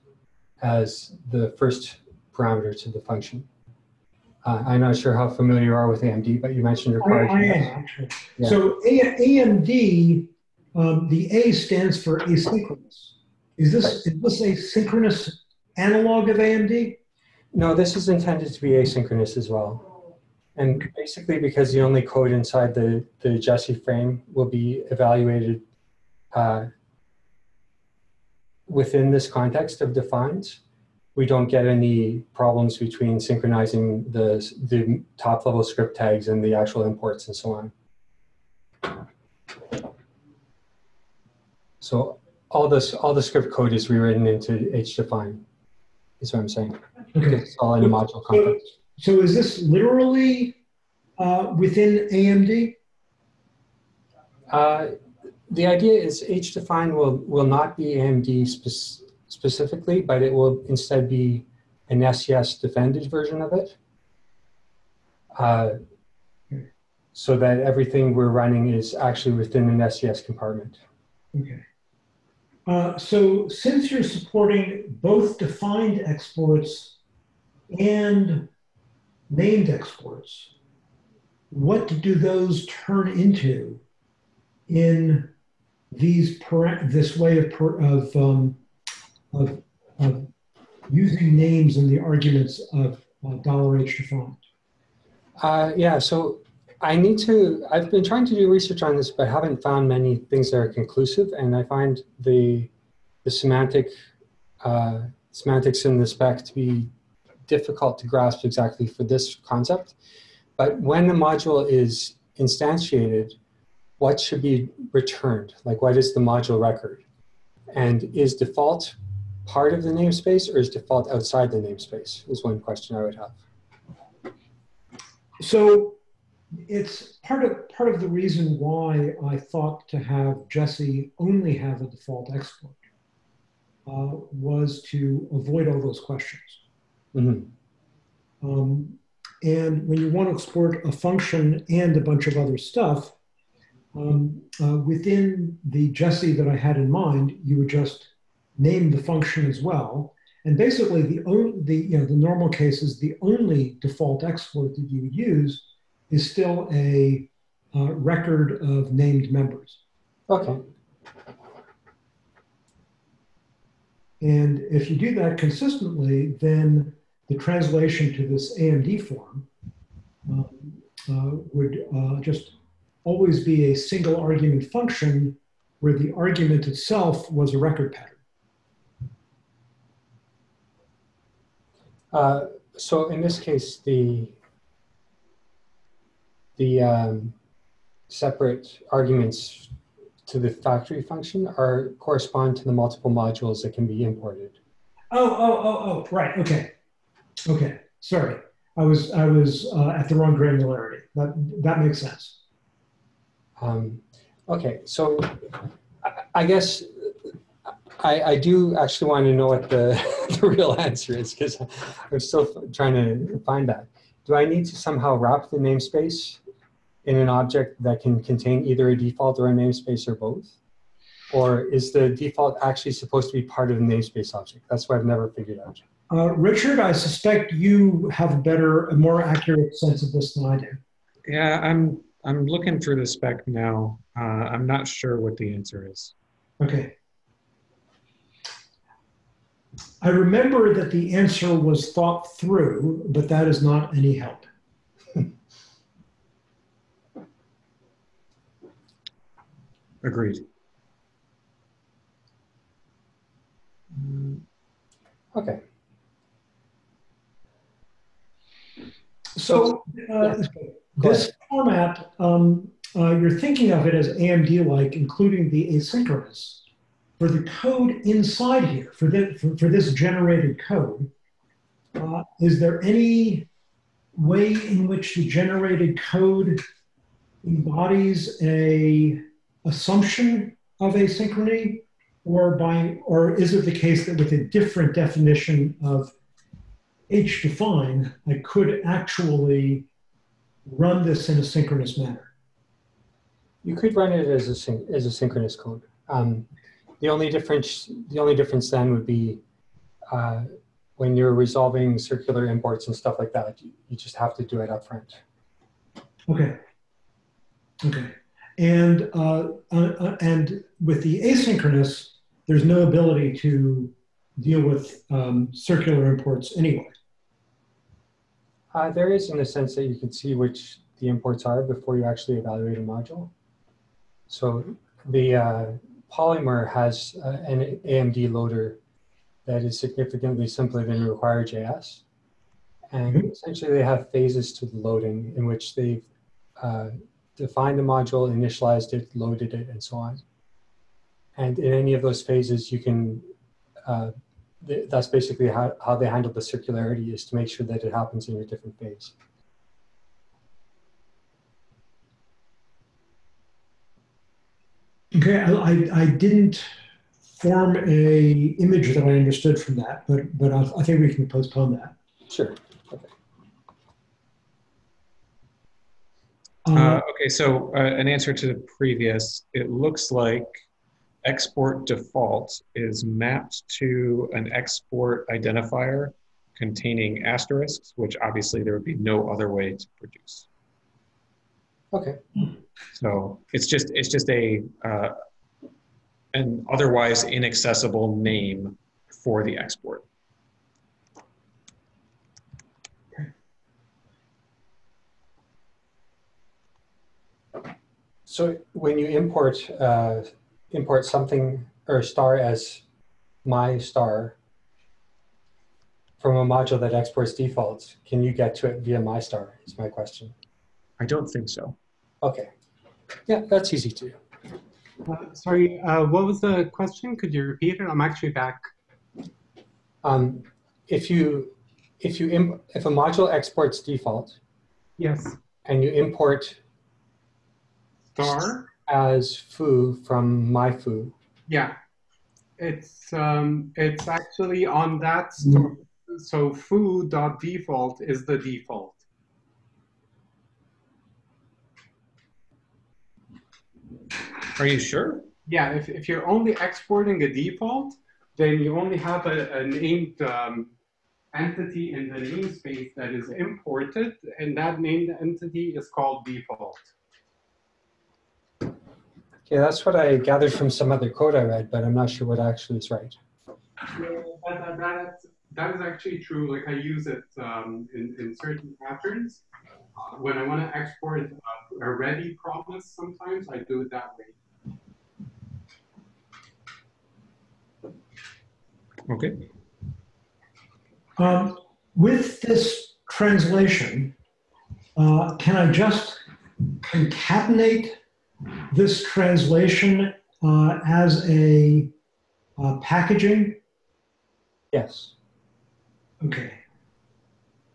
as the first parameter to the function. Uh, I'm not sure how familiar you are with AMD, but you mentioned your I. I am. Yeah. So A- AMD, um, the A stands for asynchronous. Is this is this a synchronous analog of AMD? No, this is intended to be asynchronous as well. And basically because the only code inside the, the Jessie frame will be evaluated uh, within this context of defines, we don't get any problems between synchronizing the, the top level script tags and the actual imports and so on. So all this, all the script code is rewritten into hdefine, is what I'm saying. Okay. It's all in a module So, context. so is this literally uh, within AMD? Uh, the idea is hdefine will, will not be AMD spec- specifically, but it will instead be an SES defended version of it. Uh, so that everything we're running is actually within an SES compartment. Okay. Uh, so since you're supporting both defined exports and named exports, what do those turn into in these this way of of, um, of of using names in the arguments of uh, dollar $h defined? Uh, yeah, so I need to, I've been trying to do research on this, but haven't found many things that are conclusive. And I find the, the semantic, uh, semantics in the spec to be difficult to grasp exactly for this concept. But when the module is instantiated, what should be returned? Like what is the module record? And is default part of the namespace or is default outside the namespace is one question I would have. So it's part of part of the reason why I thought to have Jessie only have a default export uh, was to avoid all those questions. Mm -hmm. um, and when you want to export a function and a bunch of other stuff, um, uh, within the Jessie that I had in mind, you would just name the function as well. And basically, the, only, the, you know, the normal case is the only default export that you would use is still a uh, record of named members. Okay. And if you do that consistently, then the translation to this AMD form um, uh, would uh, just always be a single argument function where the argument itself was a record pattern. Uh, so in this case, the the um, separate arguments to the factory function are correspond to the multiple modules that can be imported. Oh, oh, oh, oh, right. Okay. Okay. Sorry. I was, I was uh, at the wrong granularity. That, that makes sense. Um, okay. So I, I guess I, I, do actually want to know what the, the real answer is because I'm still trying to find that. Do I need to somehow wrap the namespace in an object that can contain either a default or a namespace or both? Or is the default actually supposed to be part of the namespace object? That's what I've never figured out. Uh, Richard, I suspect you have a better, a more accurate sense of this than I do. Yeah, I'm I'm looking through the spec now. Uh, I'm not sure what the answer is. Okay. I remember that the answer was thought through, but that is not any help. Agreed. Mm, okay. So uh, this format, um, uh, you're thinking of it as AMD-like, including the asynchronous. For the code inside here, for, the, for, for this generated code, uh, is there any way in which the generated code embodies a assumption of asynchrony or by or is it the case that with a different definition of h define I could actually run this in a synchronous manner? You could run it as a as a synchronous code. Um, the only difference the only difference then would be uh, when you're resolving circular imports and stuff like that, you, you just have to do it up front. Okay. Okay. And, uh, uh, uh, and with the asynchronous, there's no ability to deal with um, circular imports anyway. Uh, there is in the sense that you can see which the imports are before you actually evaluate a module. So the uh, Polymer has uh, an AMD loader that is significantly simpler than require.js. And essentially they have phases to the loading in which they've uh, defined the module, initialized it, loaded it, and so on. And in any of those phases, you can, uh, th that's basically how, how they handle the circularity is to make sure that it happens in a different phase. Okay, I, I didn't form a image that I understood from that, but, but I, I think we can postpone that. Sure. Uh, uh, okay, so uh, an answer to the previous, it looks like export default is mapped to an export identifier containing asterisks, which obviously there would be no other way to produce. Okay. So it's just it's just a uh, an otherwise inaccessible name for the export. So when you import uh, import something or star as my star from a module that exports defaults, can you get to it via my star? Is my question. I don't think so. Okay. Yeah, that's easy to do. Uh, sorry, uh, what was the question? Could you repeat it? I'm actually back. Um, if you if you if a module exports default Yes. and you import Star? as foo from my foo, Yeah. It's um it's actually on that store. So foo.default is the default. Are you sure? Yeah, if, if you're only exporting a default, then you only have a, a named um, entity in the namespace that is imported, and that named entity is called default. Yeah, that's what I gathered from some other code I read, but I'm not sure what actually is right. Yeah, that, that, that, that is actually true. Like I use it um, in, in certain patterns. Uh, when I want to export a, a ready promise, sometimes I do it that way. Okay. Um, with this translation, uh, can I just concatenate this translation uh, as a uh, packaging? Yes. Okay.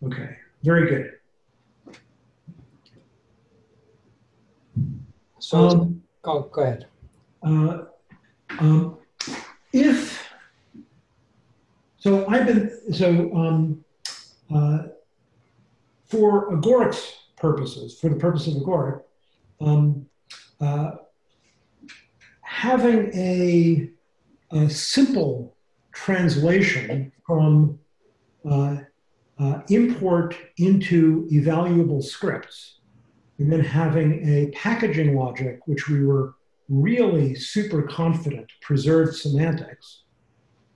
Okay. Very good. So, Um, oh, go ahead. Uh, um, if so, I've been so um, uh, for Agoric purposes, for the purpose of Agoric, um, uh, having a, a simple translation from uh, uh, import into evaluable scripts, and then having a packaging logic, which we were really super confident preserved semantics.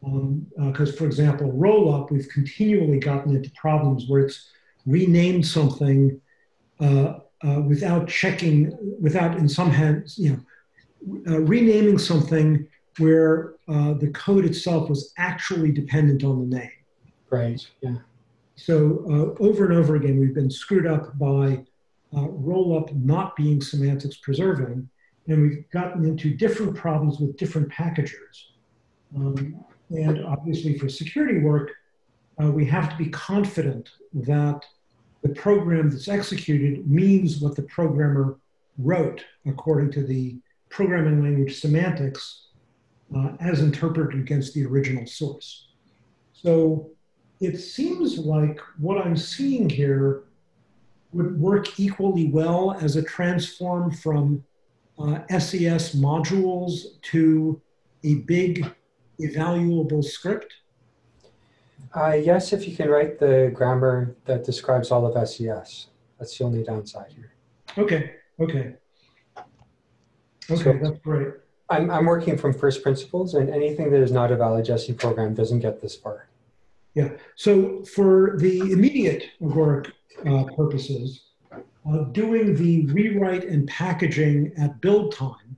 Because, um, uh, for example, rollup, we've continually gotten into problems where it's renamed something uh, uh, without checking, without in some hands, you know, uh, renaming something where uh, the code itself was actually dependent on the name. Right. Yeah. So uh, over and over again, we've been screwed up by rollup not being semantics preserving and we've gotten into different problems with different packagers. Um, and obviously for security work, uh, we have to be confident that the program that's executed means what the programmer wrote according to the programming language semantics uh, as interpreted against the original source. So it seems like what I'm seeing here would work equally well as a transform from uh, SES modules to a big evaluable script? Uh, yes, if you can write the grammar that describes all of SES. That's the only downside here. Okay, okay. Okay, So- that's great. I'm, I'm working from first principles, and anything that is not a valid Jessie program doesn't get this far. Yeah, so for the immediate Agoric uh, purposes, uh, doing the rewrite and packaging at build time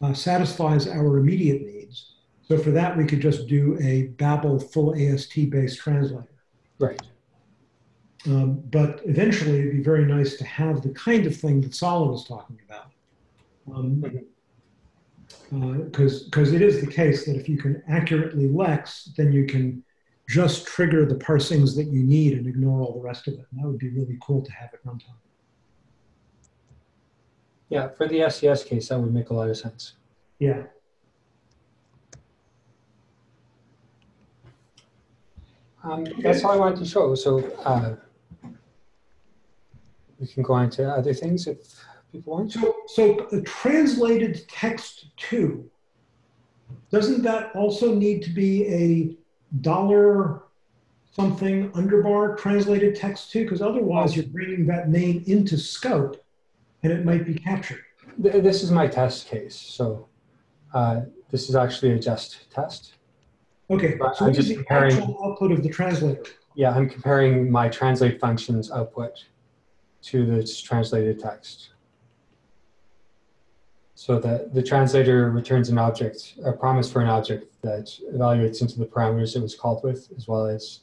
uh, satisfies our immediate needs. So for that, we could just do a Babel full AST based translator. Right. Um, but eventually, it'd be very nice to have the kind of thing that Saleh was talking about. Because um, uh, it is the case that if you can accurately Lex, then you can just trigger the parsings that you need and ignore all the rest of it. And that would be really cool to have at runtime. Yeah, for the SES case, that would make a lot of sense. Yeah. Um, that's all I wanted to show. So uh, we can go on to other things if people want. So, so translated text two, doesn't that also need to be a dollar something underbar translated text two? Because otherwise you're bringing that name into scope and it might be captured. This is my test case. So uh, this is actually a just test. Okay, But so I'm just the comparing- actual output of the translator. Yeah, I'm comparing my translate functions output to this translated text. So that the translator returns an object, a promise for an object that evaluates into the parameters it was called with, as well as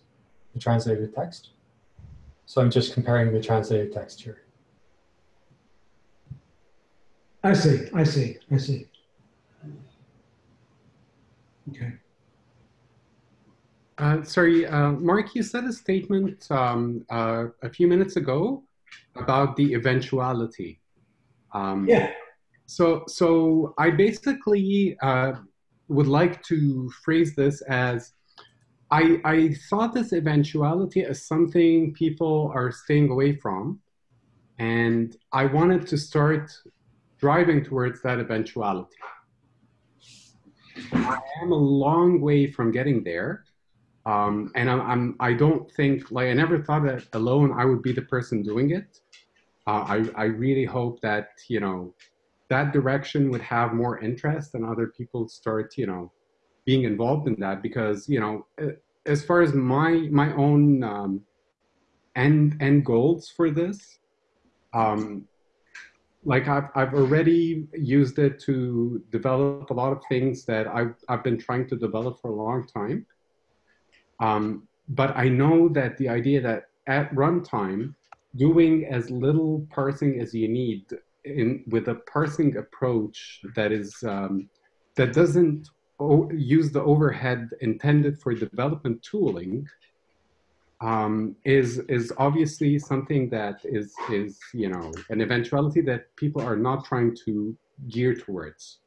the translated text. So I'm just comparing the translated text here. I see, I see, I see. Okay. Uh, sorry, uh, Mark, you said a statement um, uh, a few minutes ago about the eventuality. Um, Yeah, So, so I basically uh, would like to phrase this as I, I thought this eventuality as something people are staying away from, and I wanted to start driving towards that eventuality. I am a long way from getting there, um, and I'm, I'm I don't think like I never thought that alone I would be the person doing it. Uh, I I really hope that you know that direction would have more interest and other people start you know being involved in that because you know as far as my my own um, end end goals for this um, like I've, I've already used it to develop a lot of things that I've, I've been trying to develop for a long time um, but I know that the idea that at runtime doing as little parsing as you need in with a parsing approach that is um, that doesn't use the overhead intended for development tooling um, is is obviously something that is is you know an eventuality that people are not trying to gear towards.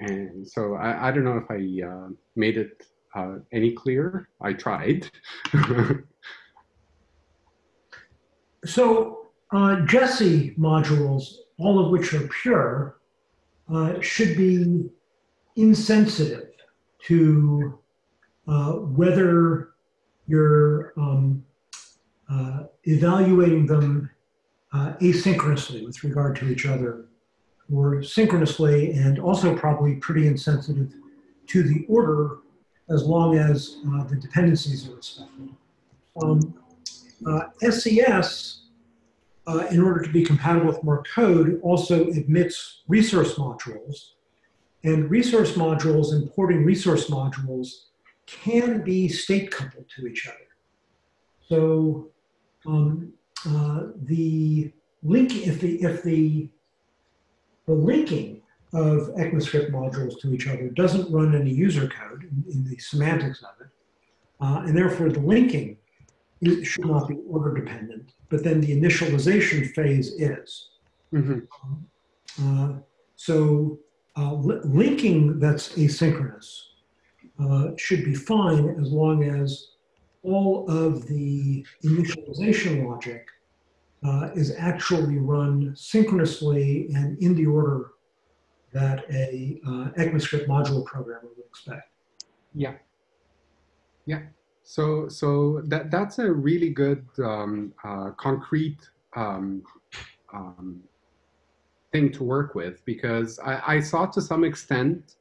And so I, I don't know if I uh, made it uh, any clearer. I tried. so uh, Jessie modules, all of which are pure, uh, should be insensitive to uh, whether you're um, uh, evaluating them uh, asynchronously with regard to each other or synchronously and also probably pretty insensitive to the order as long as uh, the dependencies are respected. Um, uh, SES, uh, in order to be compatible with more code, also admits resource modules. And resource modules, importing resource modules, can be state coupled to each other. So um, uh, the link, if the if the the linking of ECMAScript modules to each other doesn't run any user code in, in the semantics of it, uh, and therefore the linking should not be order dependent. But then the initialization phase is. Mhm. Uh, so uh, li- linking that's asynchronous uh, should be fine as long as all of the initialization logic uh, is actually run synchronously and in the order that a uh, ECMAScript module programmer would expect. Yeah. Yeah. So so that that's a really good um, uh, concrete um, um, thing to work with because I, I saw to some extent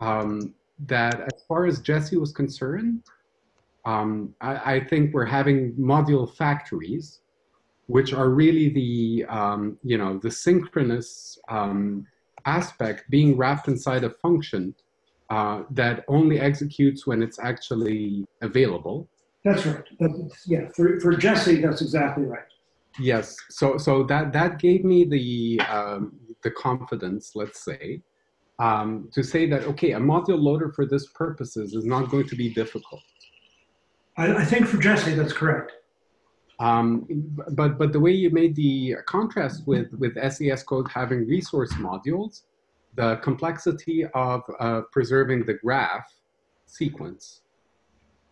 um, that as far as Jessie was concerned, um, I, I think we're having module factories, which are really the um, you know the synchronous um, aspect being wrapped inside a function uh, that only executes when it's actually available. That's right. That's, yeah, for, for Jessie, that's exactly right. Yes. So so that that gave me the um, the confidence, let's say, um, to say that okay, a module loader for this purposes is not going to be difficult. I, I think for Jessie, that's correct. Um, but but the way you made the contrast with with SES code having resource modules, the complexity of uh, preserving the graph sequence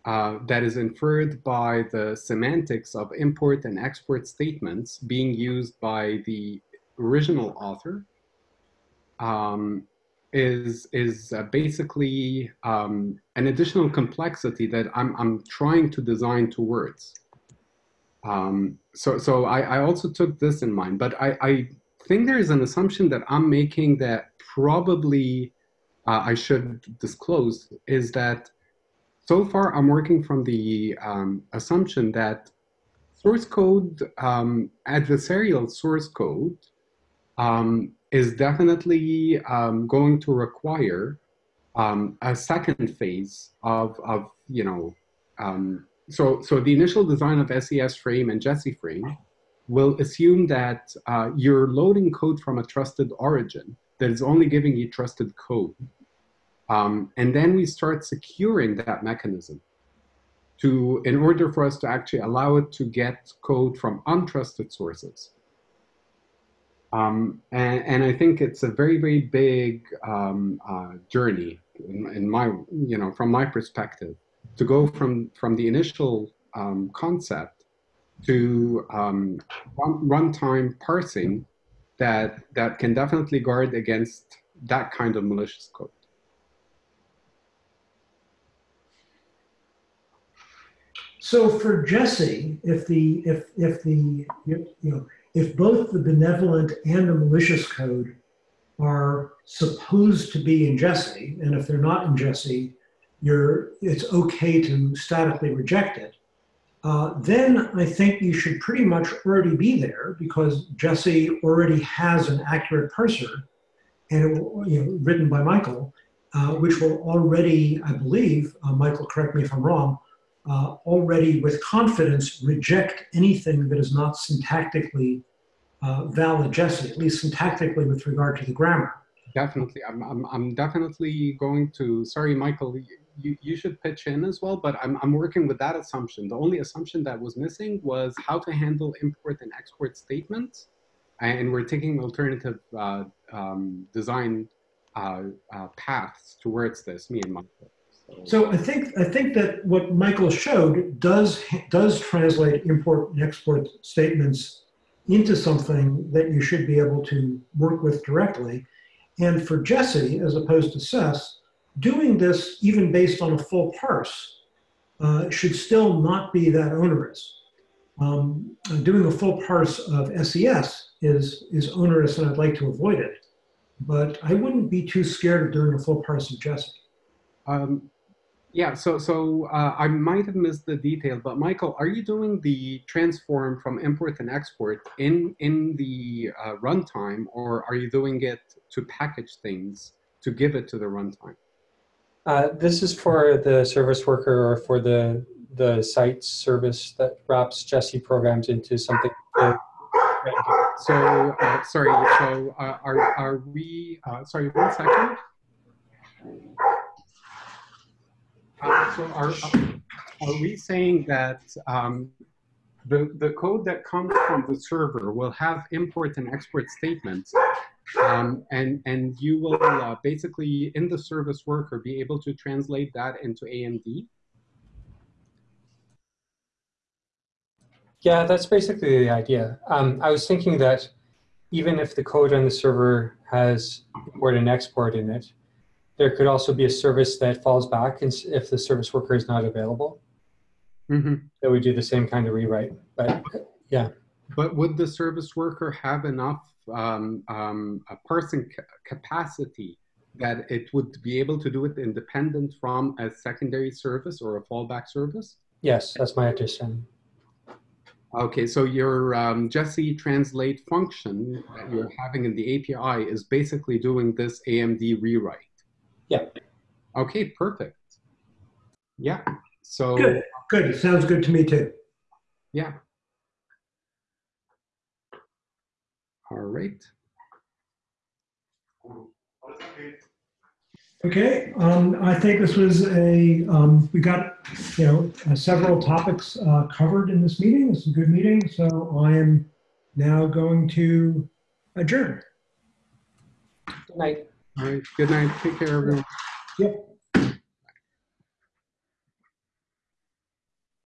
uh, that is inferred by the semantics of import and export statements being used by the original author um, is is uh, basically um, an additional complexity that I'm I'm trying to design towards. Um, so so I, I also took this in mind, but I, I think there is an assumption that I'm making that probably uh, I should disclose is that so far I'm working from the um, assumption that source code, um, adversarial source code, um, is definitely um, going to require um, a second phase of, of you know, um, so, so the initial design of SES frame and Jessie frame will assume that uh, you're loading code from a trusted origin that is only giving you trusted code. Um, and then we start securing that mechanism to, in order for us to actually allow it to get code from untrusted sources. Um, and, and, I think it's a very, very big um, uh, journey in, in, my, you know, from my perspective, to go from, from the initial um, concept to um, runtime parsing that, that can definitely guard against that kind of malicious code. So for Jessie, if the if if the you know if both the benevolent and the malicious code are supposed to be in Jessie, and if they're not in Jessie, you're it's okay to statically reject it. Uh, then I think you should pretty much already be there because Jessie already has an accurate parser, and you know, written by Michael, uh, which will already, I believe, uh, Michael, correct me if I'm wrong, uh, already with confidence reject anything that is not syntactically uh, valid Jessie, at least syntactically with regard to the grammar. Definitely. I'm, I'm, I'm definitely going to, sorry, Michael, you, you should pitch in as well, but I'm, I'm working with that assumption. The only assumption that was missing was how to handle import and export statements. And we're taking alternative uh, um, design uh, uh, paths towards this, me and Michael. So I think I think that what Michael showed does does translate import and export statements into something that you should be able to work with directly. And for Jessie, as opposed to SES, doing this even based on a full parse uh, should still not be that onerous. Um, doing a full parse of SES is, is onerous and I'd like to avoid it. But I wouldn't be too scared of doing a full parse of Jessie. Um, yeah, so so uh, I might have missed the detail, but Michael, are you doing the transform from import and export in in the uh, runtime, or are you doing it to package things to give it to the runtime? Uh, this is for the service worker or for the the site service that wraps Jessie programs into something. So uh, sorry, so uh, are are we? Uh, sorry, one second. So are, are we saying that um, the, the code that comes from the server will have import and export statements um, and, and you will uh, basically in the service worker be able to translate that into AMD? Yeah, that's basically the idea. Um, I was thinking that even if the code on the server has import and export in it, there could also be a service that falls back if the service worker is not available. Mm-hmm. That we do the same kind of rewrite. But yeah. But would the service worker have enough um, um, a person ca- capacity that it would be able to do it independent from a secondary service or a fallback service? Yes, that's my understanding. Okay, so your um, Jessie translate function that you're having in the API is basically doing this AMD rewrite. Yeah. Okay, perfect. Yeah. So good. Good. Sounds good to me too. Yeah. All right. Okay, um, I think this was a, um, we got, you know, uh, several topics uh, covered in this meeting. This is a good meeting, so I am now going to adjourn. Good night. All right. Good night. Take care, everyone. Yep.